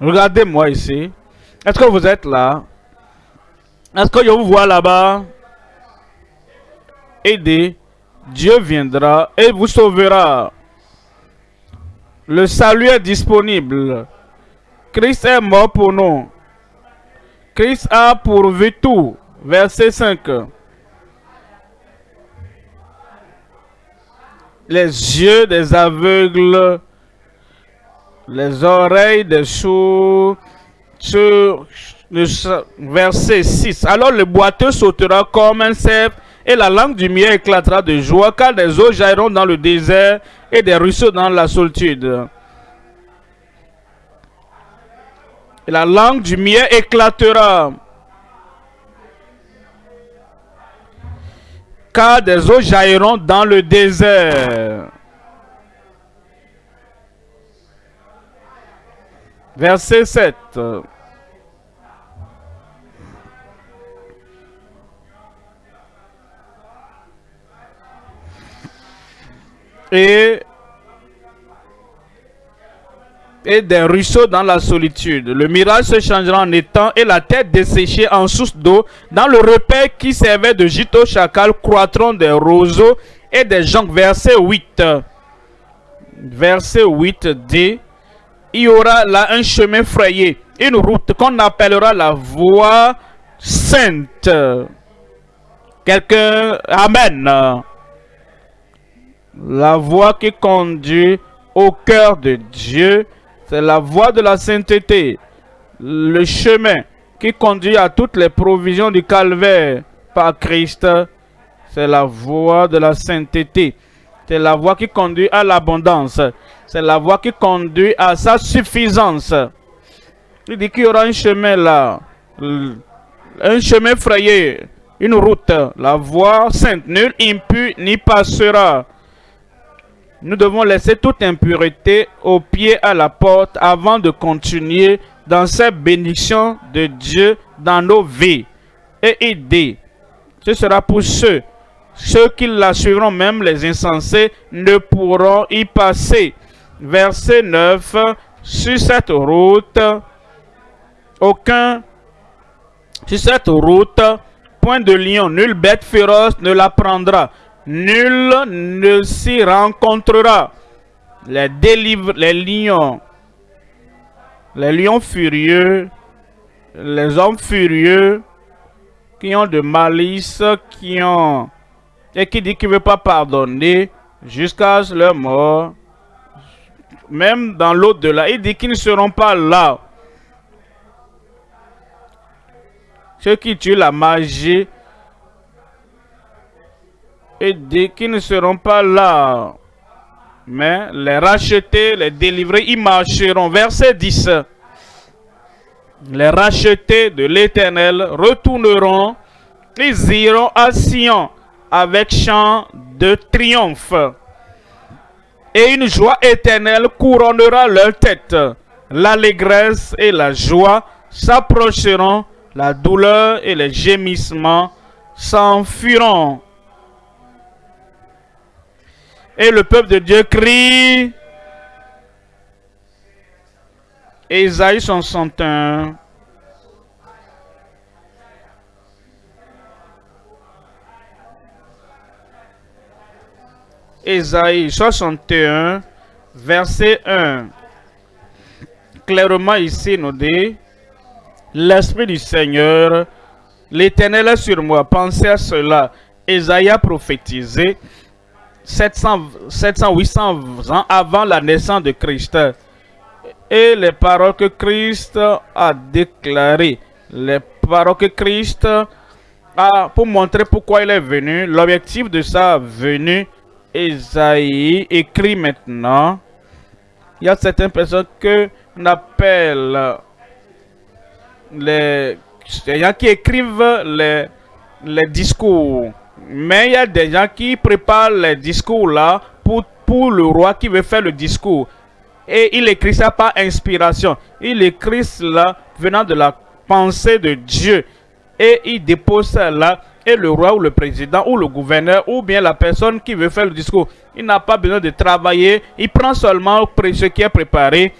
Regardez-moi ici. Est-ce que vous êtes là? Est-ce que je vous vois là-bas? Aidez. Dieu viendra et vous sauvera. Le salut est disponible. Christ est mort pour nous. Christ a pourvu tout. Verset 5. Les yeux des aveugles les oreilles des sourds. Verset 6. Alors le boiteux sautera comme un cerf et la langue du miel éclatera de joie car des eaux jailliront dans le désert et des ruisseaux dans la solitude. Et la langue du miel éclatera. Car des eaux jailliront dans le désert. Verset 7. Et, des ruisseaux dans la solitude. Le mirage se changera en étang et la tête desséchée en source d'eau. Dans le repère qui servait de gîte au chacal croîtront des roseaux et des joncs. Verset 8. Verset 8 dit il y aura là un chemin frayé, une route qu'on appellera la voie sainte. Quelqu'un, Amen. La voie qui conduit au cœur de Dieu, c'est la voie de la sainteté. Le chemin qui conduit à toutes les provisions du calvaire par Christ, c'est la voie de la sainteté. C'est la voie qui conduit à l'abondance. C'est la voie qui conduit à sa suffisance. Il dit qu'il y aura un chemin là. Un chemin frayé. Une route. La voie sainte. Nul impur n'y passera. Nous devons laisser toute impureté au pied à la porte avant de continuer dans cette bénédiction de Dieu dans nos vies. Et aider. Ce sera pour ceux. Ceux qui la suivront, même les insensés, ne pourront y passer verset 9, sur cette route, aucun, sur cette route, point de lion, nulle bête féroce ne la prendra, nul ne s'y rencontrera. Les, délivre, les lions, les lions furieux, les hommes furieux, qui ont de malice, qui ont... Et qui dit qu'il ne veut pas pardonner jusqu'à leur mort. Même dans l'au-delà, il dit qu'ils ne seront pas là. Ceux qui tuent la magie, il dit qu'ils ne seront pas là. Mais les racheter, les délivrer, ils marcheront. Verset 10 les rachetés de l'Éternel retourneront, ils iront à Sion avec chant de triomphe. Et une joie éternelle couronnera leur tête. L'allégresse et la joie s'approcheront, la douleur et les gémissements s'enfuiront. Et le peuple de Dieu crie, Ésaïe 61. Ésaïe 61, verset 1. Clairement ici nous dit, L'Esprit du Seigneur, l'Éternel est sur moi. Pensez à cela. Ésaïe a prophétisé 700, 700, 800 ans avant la naissance de Christ et les paroles que Christ a déclarées. Les paroles que Christ a pour montrer pourquoi il est venu. L'objectif de sa venue, Esaïe écrit maintenant. Il y a certaines personnes que on appelle les, gens qui écrivent les, les discours. Mais il y a des gens qui préparent les discours là pour, pour le roi qui veut faire le discours. Et il écrit ça par inspiration. Il écrit cela venant de la pensée de Dieu. Et il dépose ça là. Et le roi ou le président ou le gouverneur ou bien la personne qui veut faire le discours, il n'a pas besoin de travailler. Il prend seulement ce qui est préparé.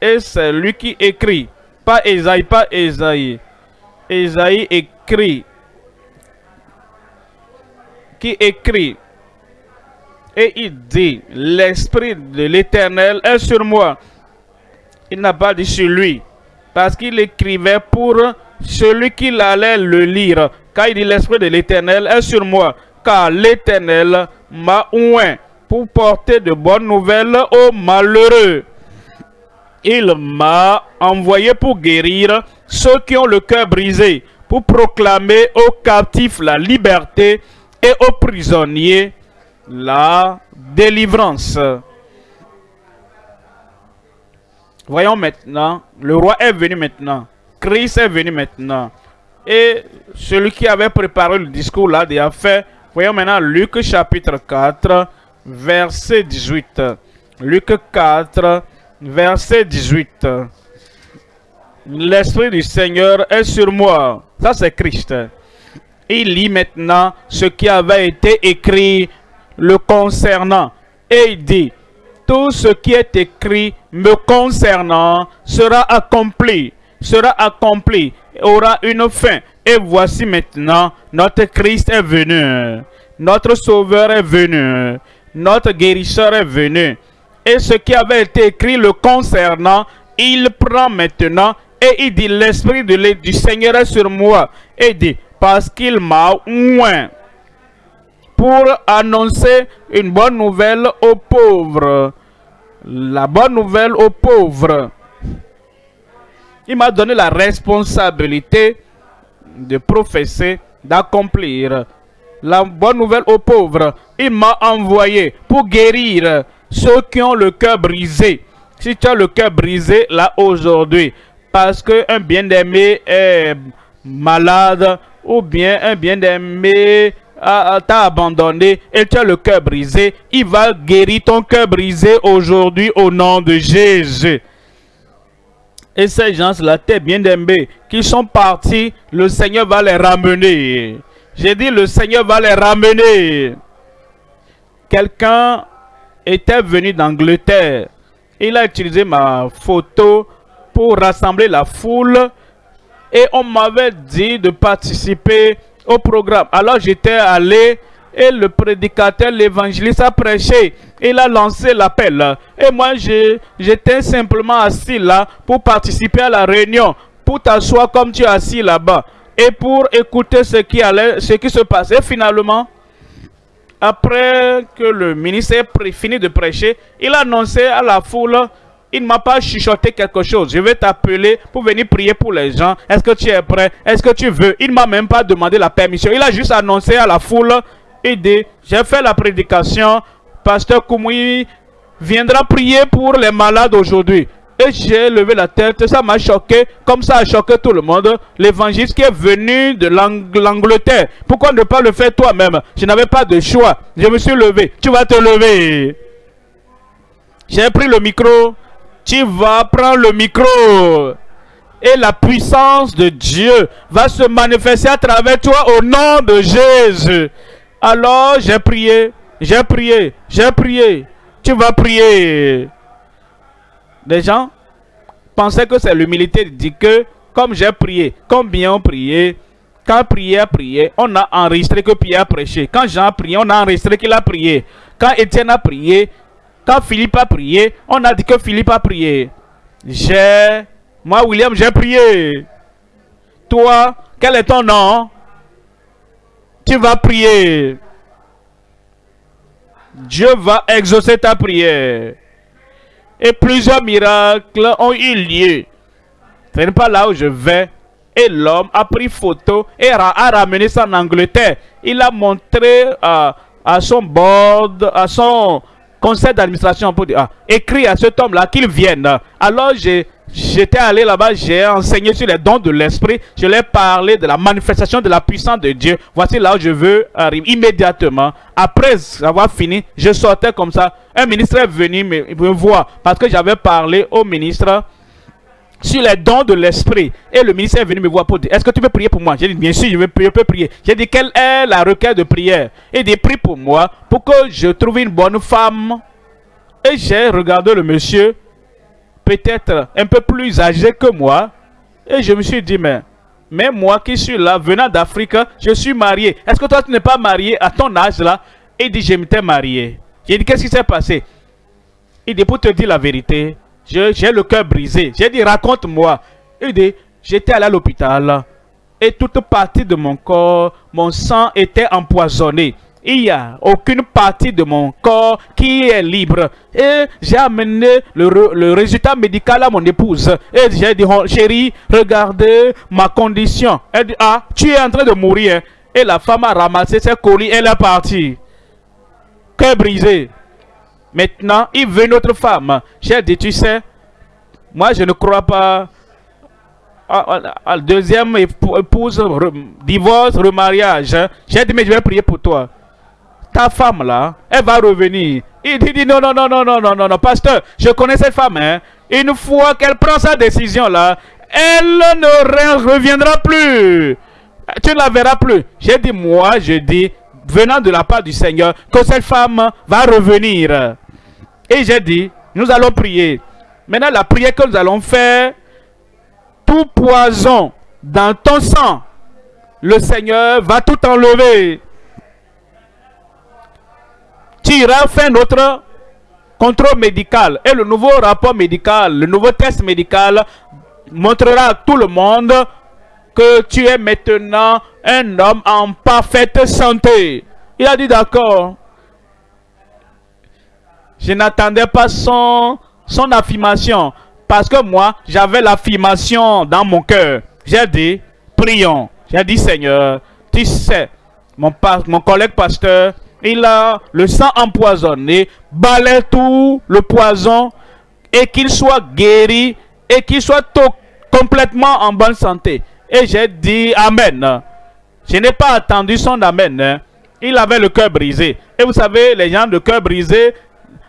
Et c'est lui qui écrit. Pas Esaïe, pas Esaïe. Esaïe écrit. Qui écrit et il dit, l'Esprit de l'Éternel est sur moi. Il n'a pas dit sur lui, parce qu'il écrivait pour celui qui allait le lire. Car il dit, l'Esprit de l'Éternel est sur moi, car l'Éternel m'a oint pour porter de bonnes nouvelles aux malheureux. Il m'a envoyé pour guérir ceux qui ont le cœur brisé, pour proclamer aux captifs la liberté et aux prisonniers la délivrance. Voyons maintenant, le roi est venu maintenant. Christ est venu maintenant. Et celui qui avait préparé le discours là a fait. Voyons maintenant Luc chapitre 4, verset 18. Luc 4, verset 18. L'Esprit du Seigneur est sur moi. Ça c'est Christ. Il lit maintenant ce qui avait été écrit le concernant. Et il dit, tout ce qui est écrit me concernant sera accompli, sera accompli, aura une fin. Et voici maintenant, notre Christ est venu, notre Sauveur est venu, notre guérisseur est venu. Et ce qui avait été écrit le concernant, il prend maintenant et il dit, l'Esprit du Seigneur est sur moi. Et il dit, parce qu'il m'a oint pour annoncer une bonne nouvelle aux pauvres. La bonne nouvelle aux pauvres. Il m'a donné la responsabilité de professer, d'accomplir la bonne nouvelle aux pauvres. Il m'a envoyé pour guérir ceux qui ont le cœur brisé. Si tu as le cœur brisé là aujourd'hui, parce qu'un bien-aimé est malade, ou bien un bien-aimé t'a abandonné et tu as le cœur brisé, il va guérir ton cœur brisé aujourd'hui au nom de Jésus. Et ces gens-là, tes bien-aimés, qui sont partis, le Seigneur va les ramener. J'ai dit, le Seigneur va les ramener. Quelqu'un était venu d'Angleterre. Il a utilisé ma photo pour rassembler la foule. Et on m'avait dit de participer au programme. Alors j'étais allé et le prédicateur, l'évangéliste a prêché. Il a lancé l'appel. Et moi, j'étais simplement assis là pour participer à la réunion, pour t'asseoir comme tu es assis là-bas et pour écouter ce qui, allait, ce qui se passait. Finalement, après que le ministère fini de prêcher, il a annoncé à la foule il ne m'a pas chuchoté quelque chose. Je vais t'appeler pour venir prier pour les gens. Est-ce que tu es prêt? Est-ce que tu veux? Il ne m'a même pas demandé la permission. Il a juste annoncé à la foule et dit, j'ai fait la prédication. Pasteur Koumoui viendra prier pour les malades aujourd'hui. Et j'ai levé la tête, ça m'a choqué, comme ça a choqué tout le monde. L'évangile qui est venu de l'Angleterre. Pourquoi ne pas le faire toi-même? Je n'avais pas de choix. Je me suis levé. Tu vas te lever. J'ai pris le micro tu vas prendre le micro et la puissance de Dieu va se manifester à travers toi au nom de Jésus. Alors j'ai prié, j'ai prié, j'ai prié. Tu vas prier. Les gens pensaient que c'est l'humilité de que comme j'ai prié, combien ont prié, quand Pierre prié, on a enregistré que Pierre a prêché. Quand Jean a prié, on a enregistré qu'il a prié. Quand Étienne a prié, quand Philippe a prié, on a dit que Philippe a prié. J'ai... Moi, William, j'ai prié. Toi, quel est ton nom? Tu vas prier. Dieu va exaucer ta prière. Et plusieurs miracles ont eu lieu. Ce n'est pas là où je vais. Et l'homme a pris photo et a, ramené ça en Angleterre. Il a montré à, à son board, à son conseil d'administration pour dire, ah, écrit à cet homme-là qu'il vienne. Alors j'étais allé là-bas, j'ai enseigné sur les dons de l'esprit, je lui ai parlé de la manifestation de la puissance de Dieu. Voici là où je veux arriver immédiatement. Après avoir fini, je sortais comme ça. Un ministre est venu me voir parce que j'avais parlé au ministre sur les dons de l'esprit. Et le ministère est venu me voir pour dire, est-ce que tu peux prier pour moi? J'ai dit, bien sûr, je, peux prier. J'ai dit, quelle est la requête de prière? Il dit, prie pour moi, pour que je trouve une bonne femme. Et j'ai regardé le monsieur, peut-être un peu plus âgé que moi. Et je me suis dit, mais, mais moi qui suis là, venant d'Afrique, je suis marié. Est-ce que toi, tu n'es pas marié à ton âge là? Il dit, je m'étais marié. J'ai dit, qu'est-ce qui s'est passé? Il dit, pour te dire la vérité, j'ai le cœur brisé. J'ai dit, raconte-moi. Il dit, j'étais allé à l'hôpital et toute partie de mon corps, mon sang était empoisonné. Il n'y a aucune partie de mon corps qui est libre. Et j'ai amené le, résultat médical à mon épouse. Et j'ai dit, oh, chérie, regardez ma condition. Elle dit, ah, tu es en train de mourir. Et la femme a ramassé ses colis, elle est partie. Cœur brisé. Maintenant, il veut notre femme. J'ai dit, tu sais, moi je ne crois pas à, la deuxième épouse, divorce, remariage. J'ai dit, mais je vais prier pour toi. Ta femme là, elle va revenir. Il dit, non, non, non, non, non, non, non, non, pasteur, je connais cette femme. Hein. Une fois qu'elle prend sa décision là, elle ne reviendra plus. Tu ne la verras plus. J'ai dit, moi, je dis, venant de la part du Seigneur, que cette femme va revenir. Et j'ai dit, nous allons prier. Maintenant, la prière que nous allons faire, tout poison dans ton sang, le Seigneur va tout enlever. Tu iras faire notre contrôle médical. Et le nouveau rapport médical, le nouveau test médical montrera à tout le monde que tu es maintenant un homme en parfaite santé. Il a dit d'accord. Je n'attendais pas son, affirmation. Parce que moi, j'avais l'affirmation dans mon cœur. J'ai dit, prions. J'ai dit, Seigneur, tu sais, mon, mon collègue pasteur, il a le sang empoisonné, balaye tout le poison et qu'il soit guéri et qu'il soit complètement en bonne santé. Et j'ai dit Amen. Je n'ai pas attendu son Amen. Hein. Il avait le cœur brisé. Et vous savez, les gens de cœur brisé,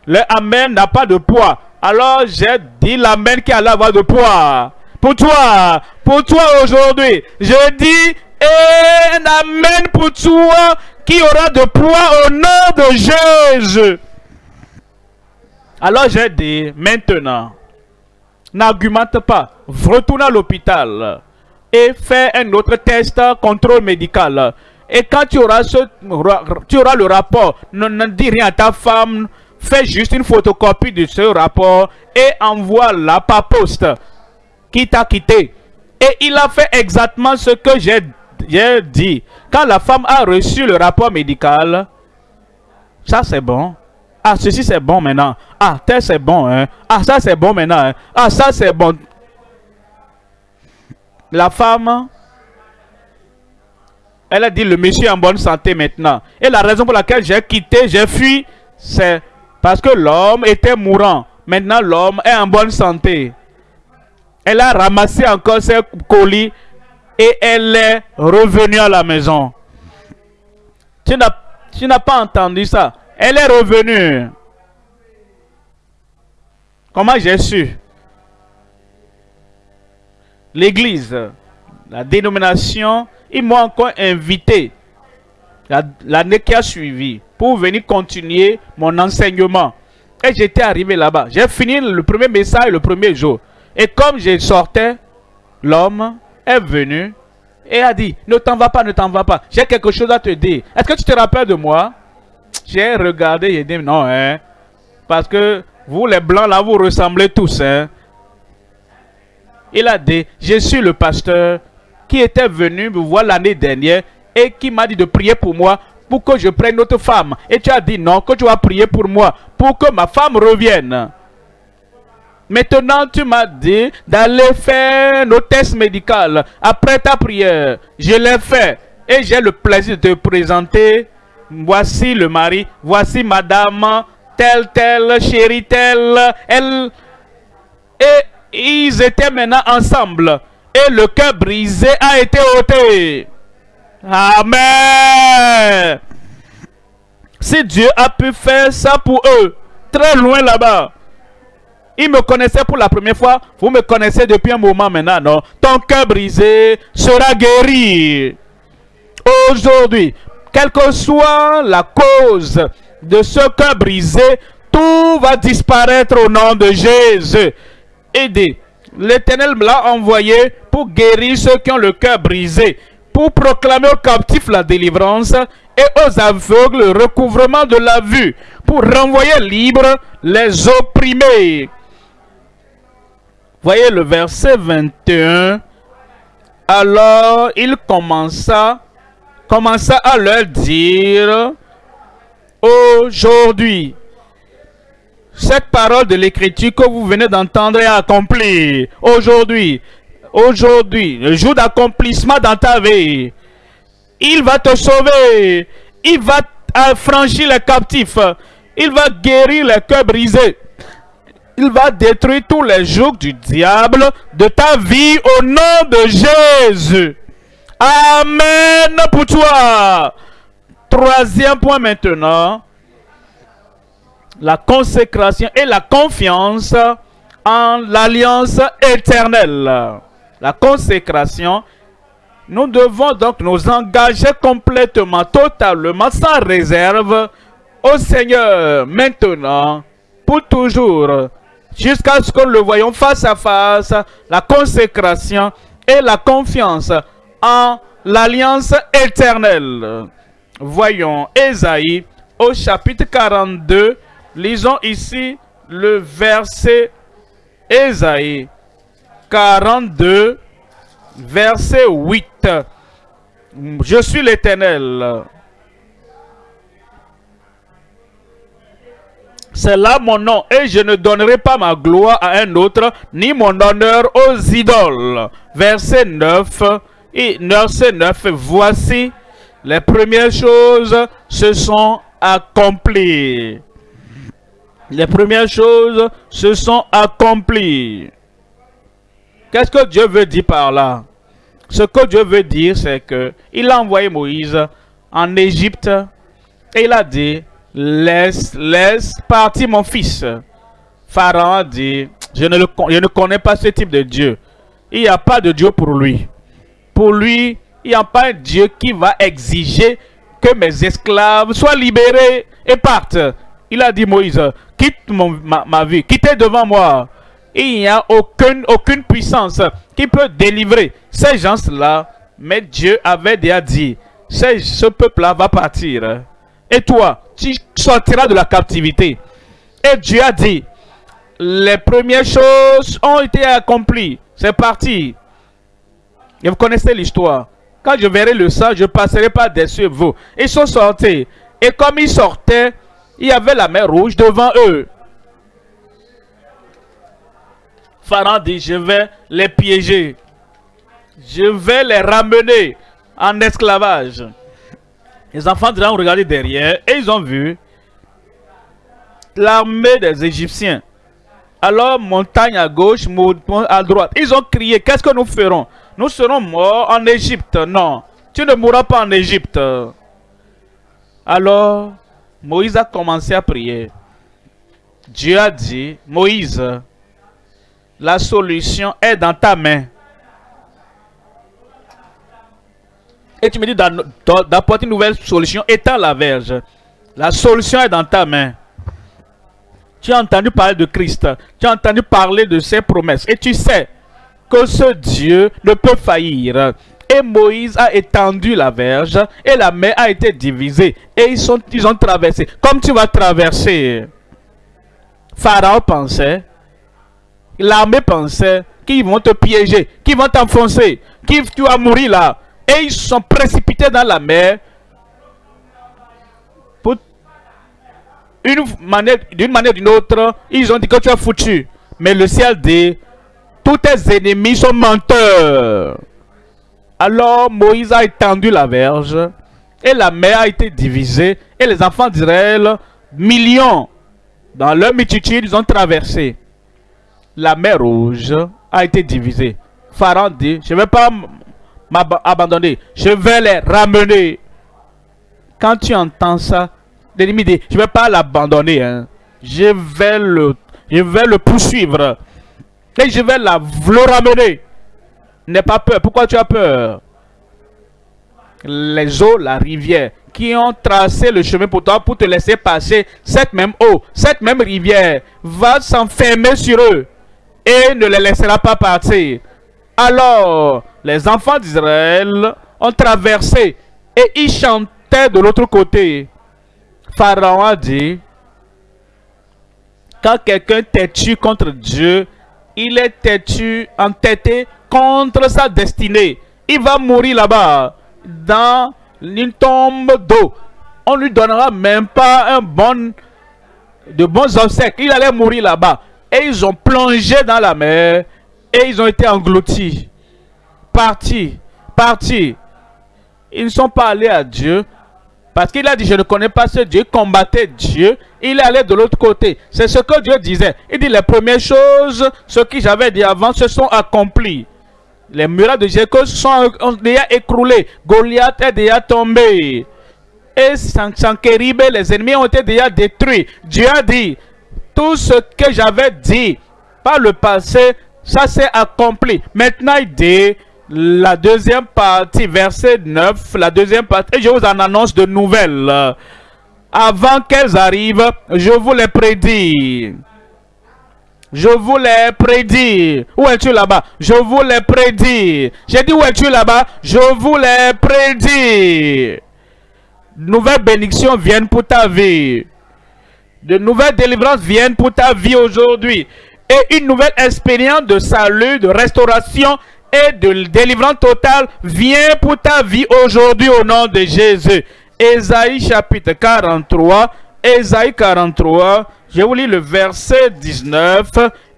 le Amen n'a pas de poids. Alors j'ai dit l'Amen qui allait avoir de poids. Pour toi, pour toi aujourd'hui, je dis un Amen pour toi qui aura de poids au nom de Jésus. Alors j'ai dit, maintenant, n'argumente pas, retourne à l'hôpital et fais un autre test, contrôle médical. Et quand tu auras, ce, tu auras le rapport, ne, ne dis rien à ta femme, fais juste une photocopie de ce rapport et envoie-la par poste qui t'a quitté. Et il a fait exactement ce que j'ai dit. Quand la femme a reçu le rapport médical, ça c'est bon. Ah, ceci c'est bon maintenant. Ah, tel c'est bon. Hein? Ah, ça c'est bon maintenant. Hein? Ah, ça c'est bon. La femme, elle a dit le monsieur est en bonne santé maintenant. Et la raison pour laquelle j'ai quitté, j'ai fui, c'est parce que l'homme était mourant. Maintenant, l'homme est en bonne santé. Elle a ramassé encore ses colis et elle est revenue à la maison. Tu n'as pas entendu ça. Elle est revenue. Comment j'ai su? L'église, la dénomination, ils m'ont encore invité l'année qui a suivi pour venir continuer mon enseignement. Et j'étais arrivé là-bas. J'ai fini le premier message le premier jour. Et comme je sortais, l'homme est venu et a dit, ne t'en va pas, ne t'en va pas. J'ai quelque chose à te dire. Est-ce que tu te rappelles de moi? J'ai regardé et dit, non, hein. Parce que vous, les blancs, là, vous ressemblez tous, hein. Il a dit, je suis le pasteur qui était venu me voir l'année dernière et qui m'a dit de prier pour moi pour que je prenne notre femme. Et tu as dit non, que tu vas prier pour moi, pour que ma femme revienne. Maintenant, tu m'as dit d'aller faire nos tests médicaux après ta prière. Je l'ai fait. Et j'ai le plaisir de te présenter. Voici le mari. Voici madame. Telle, telle, chérie, telle. Elle. Et ils étaient maintenant ensemble. Et le cœur brisé a été ôté. Amen. Si Dieu a pu faire ça pour eux, très loin là-bas, ils me connaissaient pour la première fois. Vous me connaissez depuis un moment maintenant, non? Ton cœur brisé sera guéri. Aujourd'hui, quelle que soit la cause de ce cœur brisé, tout va disparaître au nom de Jésus. Aidez. L'Éternel l'a envoyé pour guérir ceux qui ont le cœur brisé, pour proclamer aux captifs la délivrance et aux aveugles le recouvrement de la vue, pour renvoyer libres les opprimés. Voyez le verset 21. Alors il commença, commença à leur dire, aujourd'hui, cette parole de l'écriture que vous venez d'entendre est accomplie. Aujourd'hui, aujourd'hui, le jour d'accomplissement dans ta vie, il va te sauver. Il va franchir les captifs. Il va guérir les cœurs brisés il va détruire tous les jours du diable de ta vie au nom de Jésus. Amen pour toi. Troisième point maintenant. La consécration et la confiance en l'alliance éternelle. La consécration, nous devons donc nous engager complètement, totalement, sans réserve au Seigneur. Maintenant, pour toujours, jusqu'à ce que nous le voyons face à face, la consécration et la confiance en l'alliance éternelle. Voyons Ésaïe au chapitre 42. Lisons ici le verset Ésaïe 42, verset 8. Je suis l'Éternel. C'est là mon nom, et je ne donnerai pas ma gloire à un autre, ni mon honneur aux idoles. Verset 9, et verset 9, voici, les premières choses se sont accomplies. Les premières choses se sont accomplies. Qu'est-ce que Dieu veut dire par là? Ce que Dieu veut dire, c'est que il a envoyé Moïse en Égypte et il a dit, laisse, laisse partir mon fils. Pharaon a dit, je ne, le, je ne connais pas ce type de Dieu. Il n'y a pas de Dieu pour lui. Pour lui, il n'y a pas un Dieu qui va exiger que mes esclaves soient libérés et partent. Il a dit Moïse, quitte ma, ma, vie, quittez devant moi. Il n'y a aucune, puissance qui peut délivrer ces gens-là. Mais Dieu avait déjà dit, ce peuple-là va partir. Et toi, tu sortiras de la captivité. Et Dieu a dit, les premières choses ont été accomplies. C'est parti. Et vous connaissez l'histoire. Quand je verrai le sang, je passerai pas dessus vous. Ils sont sortis. Et comme ils sortaient, il y avait la mer rouge devant eux. Pharaon dit, je vais les piéger. Je vais les ramener en esclavage. Les enfants de ont regardé derrière et ils ont vu l'armée des Égyptiens. Alors, montagne à gauche, montagne à droite. Ils ont crié, qu'est-ce que nous ferons? Nous serons morts en Égypte. Non, tu ne mourras pas en Égypte. Alors, Moïse a commencé à prier. Dieu a dit, Moïse, la solution est dans ta main. Et tu me dis d'apporter une nouvelle solution étant la verge. La solution est dans ta main. Tu as entendu parler de Christ. Tu as entendu parler de ses promesses. Et tu sais que ce Dieu ne peut faillir. Et Moïse a étendu la verge et la mer a été divisée. Et ils, sont, ils ont traversé. Comme tu vas traverser. Pharaon pensait, l'armée pensait qu'ils vont te piéger, qu'ils vont t'enfoncer, que tu vas mourir là. Et ils sont précipités dans la mer d'une manière d'une manière d'une autre, ils ont dit que tu as foutu. Mais le ciel dit, tous tes ennemis sont menteurs. Alors Moïse a étendu la verge et la mer a été divisée et les enfants d'Israël, millions, dans leur multitude, ils ont traversé. La mer rouge a été divisée. Pharaon dit, je ne vais pas m'abandonner, je vais les ramener. Quand tu entends ça, l'ennemi dit, je ne vais pas l'abandonner. Hein. Je, vais le, poursuivre. Et je vais la, le ramener. N'aie pas peur. Pourquoi tu as peur? Les eaux, la rivière, qui ont tracé le chemin pour toi, pour te laisser passer, cette même eau, cette même rivière, va s'enfermer sur eux et ne les laissera pas partir. Alors, les enfants d'Israël ont traversé et ils chantaient de l'autre côté. Pharaon a dit, quand quelqu'un têtu contre Dieu, il est têtu, entêté contre sa destinée. Il va mourir là-bas, dans une tombe d'eau. On lui donnera même pas un bon, de bons obsèques. Il allait mourir là-bas. Et ils ont plongé dans la mer et ils ont été engloutis. Partis, partis. Ils ne sont pas allés à Dieu, parce qu'il a dit, je ne connais pas ce Dieu, combattait Dieu. Il est allé de l'autre côté. C'est ce que Dieu disait. Il dit, les premières choses, ce que j'avais dit avant, se sont accomplies. Les murailles de Jéricho sont déjà écroulées. Goliath est déjà tombé. Et Sankérib, les ennemis ont été déjà détruits. Dieu a dit, tout ce que j'avais dit par le passé, ça s'est accompli. Maintenant, il dit, la deuxième partie, verset 9, la deuxième partie, je vous en annonce de nouvelles. Avant qu'elles arrivent, je vous les prédis. Je vous les prédis. Où es-tu là-bas? Je vous les prédis. J'ai dit où es-tu là-bas? Je vous les prédis. Nouvelles bénédictions viennent pour ta vie. De nouvelles délivrances viennent pour ta vie aujourd'hui. Et une nouvelle expérience de salut, de restauration et de délivrance totale vient pour ta vie aujourd'hui au nom de Jésus. Ésaïe chapitre 43, Ésaïe 43, je vous lis le verset 19.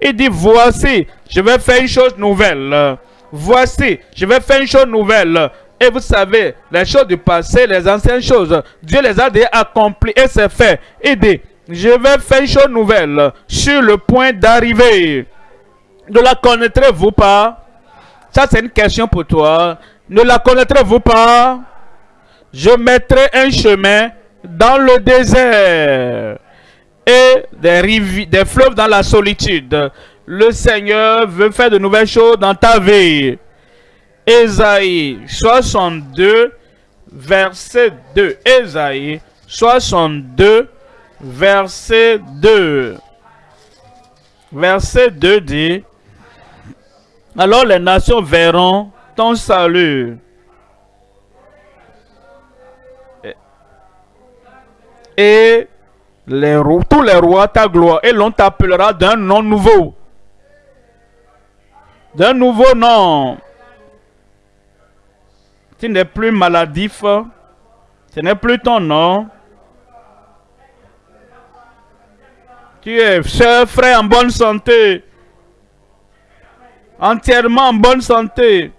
Il dit, voici, je vais faire une chose nouvelle. Voici, je vais faire une chose nouvelle. Et vous savez, les choses du passé, les anciennes choses, Dieu les a déjà accomplies et c'est fait. Il dit, je vais faire une chose nouvelle sur le point d'arriver. Ne la connaîtrez-vous pas? Ça, c'est une question pour toi. Ne la connaîtrez-vous pas? Je mettrai un chemin dans le désert et des, des fleuves dans la solitude. Le Seigneur veut faire de nouvelles choses dans ta vie. Ésaïe 62, verset 2. Ésaïe 62, verset 2. Verset 2 dit, alors les nations verront ton salut. Et les, tous les rois ta gloire et l'on t'appellera d'un nom nouveau. D'un nouveau nom. Tu n'es plus maladif. Ce n'est plus ton nom. Tu es cher frère en bonne santé. Entièrement en bonne santé.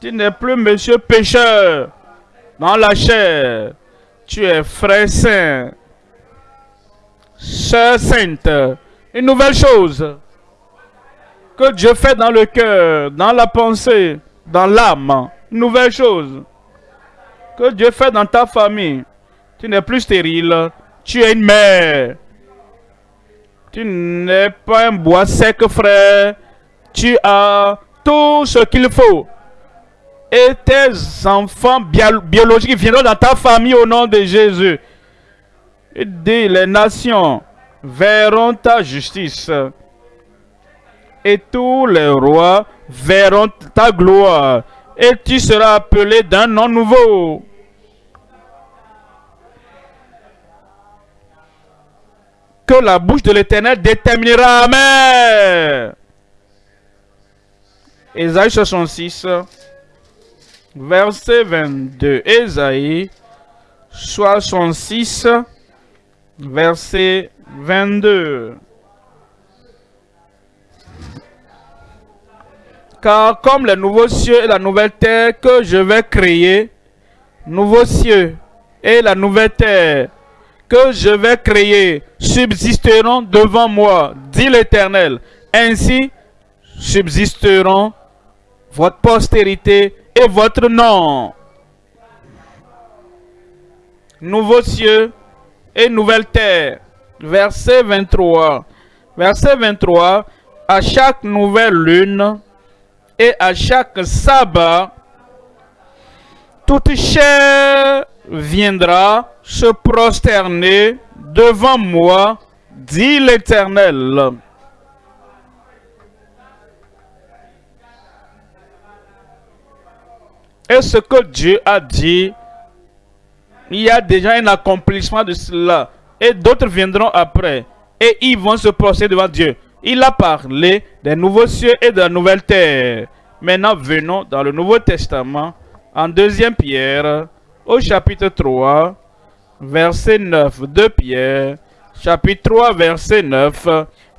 Tu n'es plus monsieur pécheur dans la chair. Tu es frère saint. Sœur sainte. Une nouvelle chose que Dieu fait dans le cœur, dans la pensée, dans l'âme. Une nouvelle chose que Dieu fait dans ta famille. Tu n'es plus stérile. Tu es une mère. Tu n'es pas un bois sec, frère. Tu as tout ce qu'il faut. Et tes enfants biologiques viendront dans ta famille au nom de Jésus. Et les nations verront ta justice. Et tous les rois verront ta gloire. Et tu seras appelé d'un nom nouveau. Que la bouche de l'Éternel déterminera. Amen. Ésaïe 66, verset 22. Ésaïe 66, verset 22. Car comme les nouveaux cieux et la nouvelle terre que je vais créer, nouveaux cieux et la nouvelle terre que je vais créer subsisteront devant moi, dit l'Éternel. Ainsi subsisteront votre postérité et votre nom. Nouveaux cieux et nouvelle terre. Verset 23. Verset 23. À chaque nouvelle lune et à chaque sabbat, toute chair viendra se prosterner devant moi, dit l'Éternel. Et ce que Dieu a dit, il y a déjà un accomplissement de cela. Et d'autres viendront après. Et ils vont se procéder devant Dieu? Il a parlé des nouveaux cieux et de la nouvelle terre. Maintenant, venons dans le Nouveau Testament, en 2 Pierre, au chapitre 3, verset 9. 2 Pierre, chapitre 3, verset 9.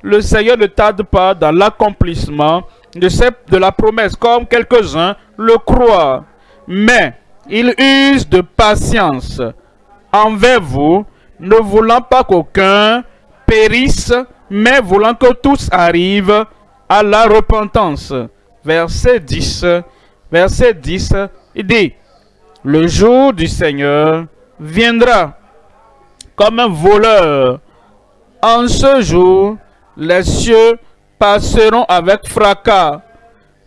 Le Seigneur ne tarde pas dans l'accomplissement de, de la promesse, comme quelques-uns le croient mais il use de patience envers vous, ne voulant pas qu'aucun périsse, mais voulant que tous arrivent à la repentance. Verset 10, verset 10, il dit, le jour du Seigneur viendra comme un voleur. En ce jour, les cieux passeront avec fracas,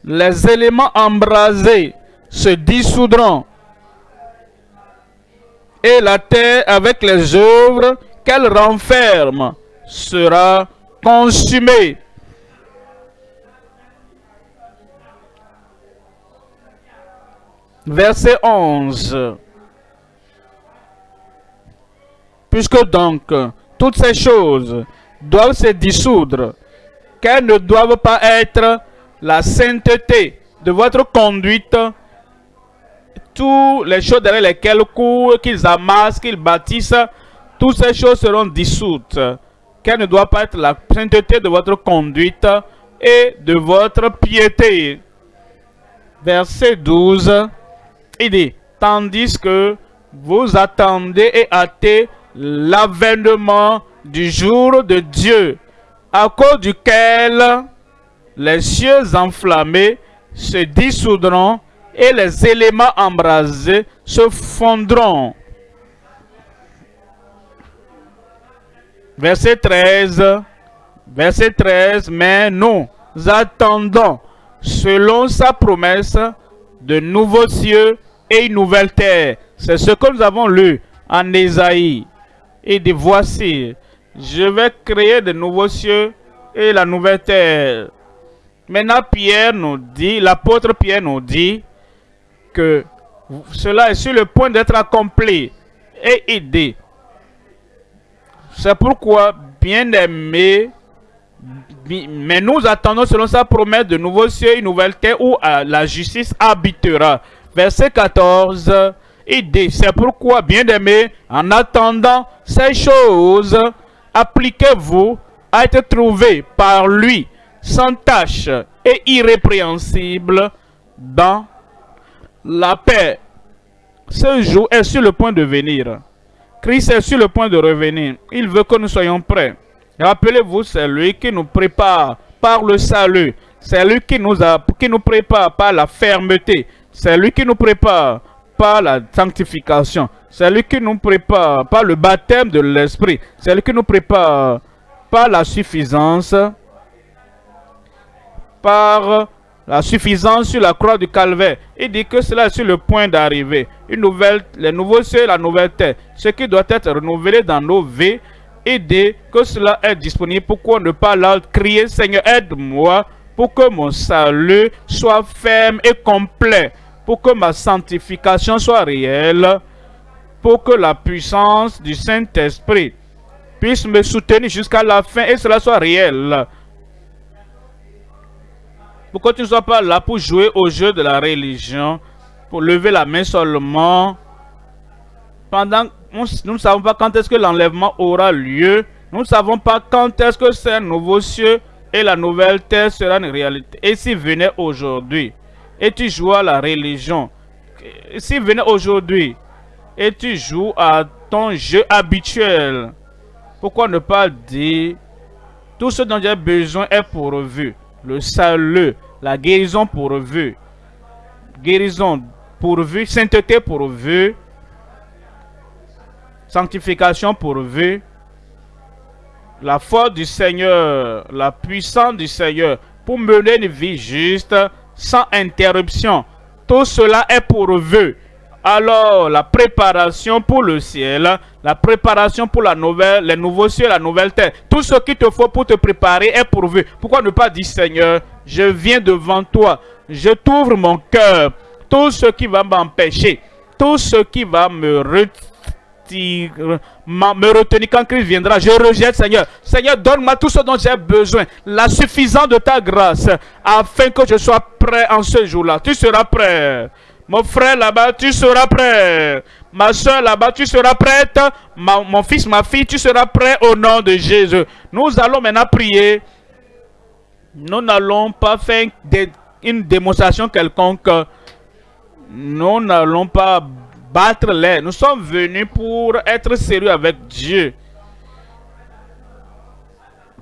les éléments embrasés se dissoudront. Et la terre avec les œuvres qu'elle renferme sera consumée. Verset 11. Puisque donc toutes ces choses doivent se dissoudre, qu'elles ne doivent pas être la sainteté de votre conduite toutes les choses derrière lesquelles courent, qu'ils amassent, qu'ils bâtissent, toutes ces choses seront dissoutes. Quelle ne doit pas être la sainteté de votre conduite et de votre piété. Verset 12, il dit, tandis que vous attendez et hâtez l'avènement du jour de Dieu, à cause duquel les cieux enflammés se dissoudront et les éléments embrasés se fondront. Verset 13. Verset 13. Mais nous attendons, selon sa promesse, de nouveaux cieux et une nouvelle terre. C'est ce que nous avons lu en Ésaïe. Et dit, voici, je vais créer de nouveaux cieux et la nouvelle terre. Maintenant, Pierre nous dit, l'apôtre Pierre nous dit, que cela est sur le point d'être accompli. Et dit, C'est pourquoi, bien-aimés, mais nous attendons selon sa promesse de nouveaux cieux, une nouvelle terre où euh, la justice habitera. Verset 14, il dit, c'est pourquoi, bien-aimés, en attendant ces choses, appliquez-vous à être trouvés par lui, sans tache et irrépréhensible, dans la paix. Ce jour est sur le point de venir. Christ est sur le point de revenir. Il veut que nous soyons prêts. Rappelez-vous, c'est lui qui nous prépare par le salut. C'est lui qui nous, a, qui nous prépare par la fermeté. C'est lui qui nous prépare par la sanctification. C'est lui qui nous prépare par le baptême de l'Esprit. C'est lui qui nous prépare par la suffisance. Par la suffisance sur la croix du calvaire. Il dit que cela est sur le point d'arriver. Une nouvelle, les nouveaux cieux la nouvelle terre. Ce qui doit être renouvelé dans nos vies dès que cela est disponible, pourquoi ne pas leur crier, Seigneur, aide-moi pour que mon salut soit ferme et complet, pour que ma sanctification soit réelle, pour que la puissance du Saint-Esprit puisse me soutenir jusqu'à la fin et cela soit réel. Pourquoi tu ne sois pas là pour jouer au jeu de la religion, pour lever la main seulement, pendant nous ne savons pas quand est-ce que l'enlèvement aura lieu. Nous ne savons pas quand est-ce que ces nouveaux cieux et la nouvelle terre sera une réalité. Et s'il venait aujourd'hui, et tu joues à la religion, s'il venait aujourd'hui, et tu joues à ton jeu habituel, pourquoi ne pas dire, tout ce dont j'ai besoin est pourvu. Le salut, la guérison pourvu. Guérison pourvu, sainteté pourvu, sanctification pourvue, la force du Seigneur, la puissance du Seigneur pour mener une vie juste, sans interruption. Tout cela est pourvu. Alors, la préparation pour le ciel, la préparation pour la nouvelle, les nouveaux cieux, la nouvelle terre, tout ce qu'il te faut pour te préparer est pourvu. Pourquoi ne pas dire, Seigneur, je viens devant toi, je t'ouvre mon cœur, tout ce qui va m'empêcher, tout ce qui va me retirer me retenir quand Christ viendra. Je rejette, Seigneur. Seigneur, donne-moi tout ce dont j'ai besoin. La suffisance de ta grâce. Afin que je sois prêt en ce jour-là. Tu seras prêt. Mon frère là-bas, tu seras prêt. Ma soeur là-bas, tu seras prête. mon fils, ma fille, tu seras prêt au nom de Jésus. Nous allons maintenant prier. Nous n'allons pas faire une démonstration quelconque. Nous n'allons pas battre les. Nous sommes venus pour être sérieux avec Dieu.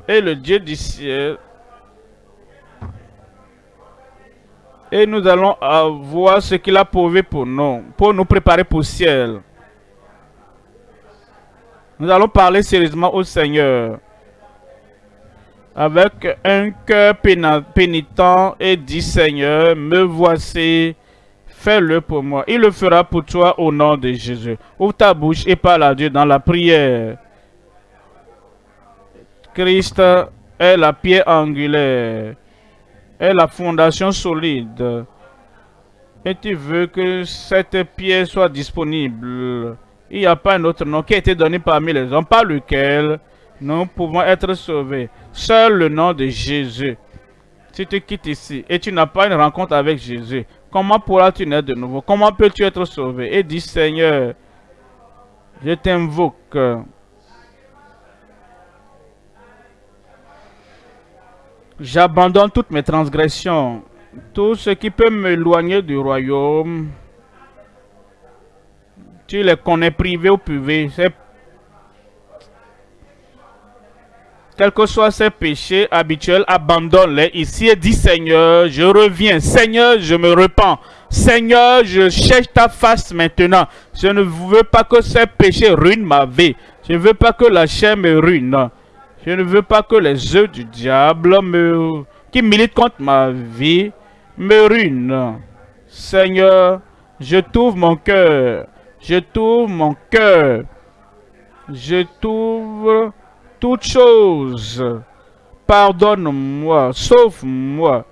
Et le Dieu du ciel. Et nous allons voir ce qu'il a prouvé pour nous, pour nous préparer pour le ciel. Nous allons parler sérieusement au Seigneur. Avec un cœur pénitent et dit Seigneur, me voici Fais-le pour moi. Il le fera pour toi au nom de Jésus. Ouvre ta bouche et parle à Dieu dans la prière. Christ est la pierre angulaire, est la fondation solide. Et tu veux que cette pierre soit disponible. Il n'y a pas un autre nom qui a été donné parmi les hommes par lequel nous pouvons être sauvés. Seul le nom de Jésus. Si tu quittes ici et tu n'as pas une rencontre avec Jésus, comment pourras-tu naître de nouveau? Comment peux-tu être sauvé? Et dis, Seigneur, je t'invoque. J'abandonne toutes mes transgressions, tout ce qui peut m'éloigner du royaume. Tu les connais privés ou privés, c'est quels que soient ses péchés habituels, abandonne-les ici et dis Seigneur, je reviens. Seigneur, je me repens. Seigneur, je cherche ta face maintenant. Je ne veux pas que ces péchés ruinent ma vie. Je ne veux pas que la chair me ruine. Je ne veux pas que les œufs du diable me, qui militent contre ma vie me ruinent. Seigneur, je t'ouvre mon cœur. Je t'ouvre mon cœur. Je t'ouvre toutes choses. Pardonne-moi, sauve-moi.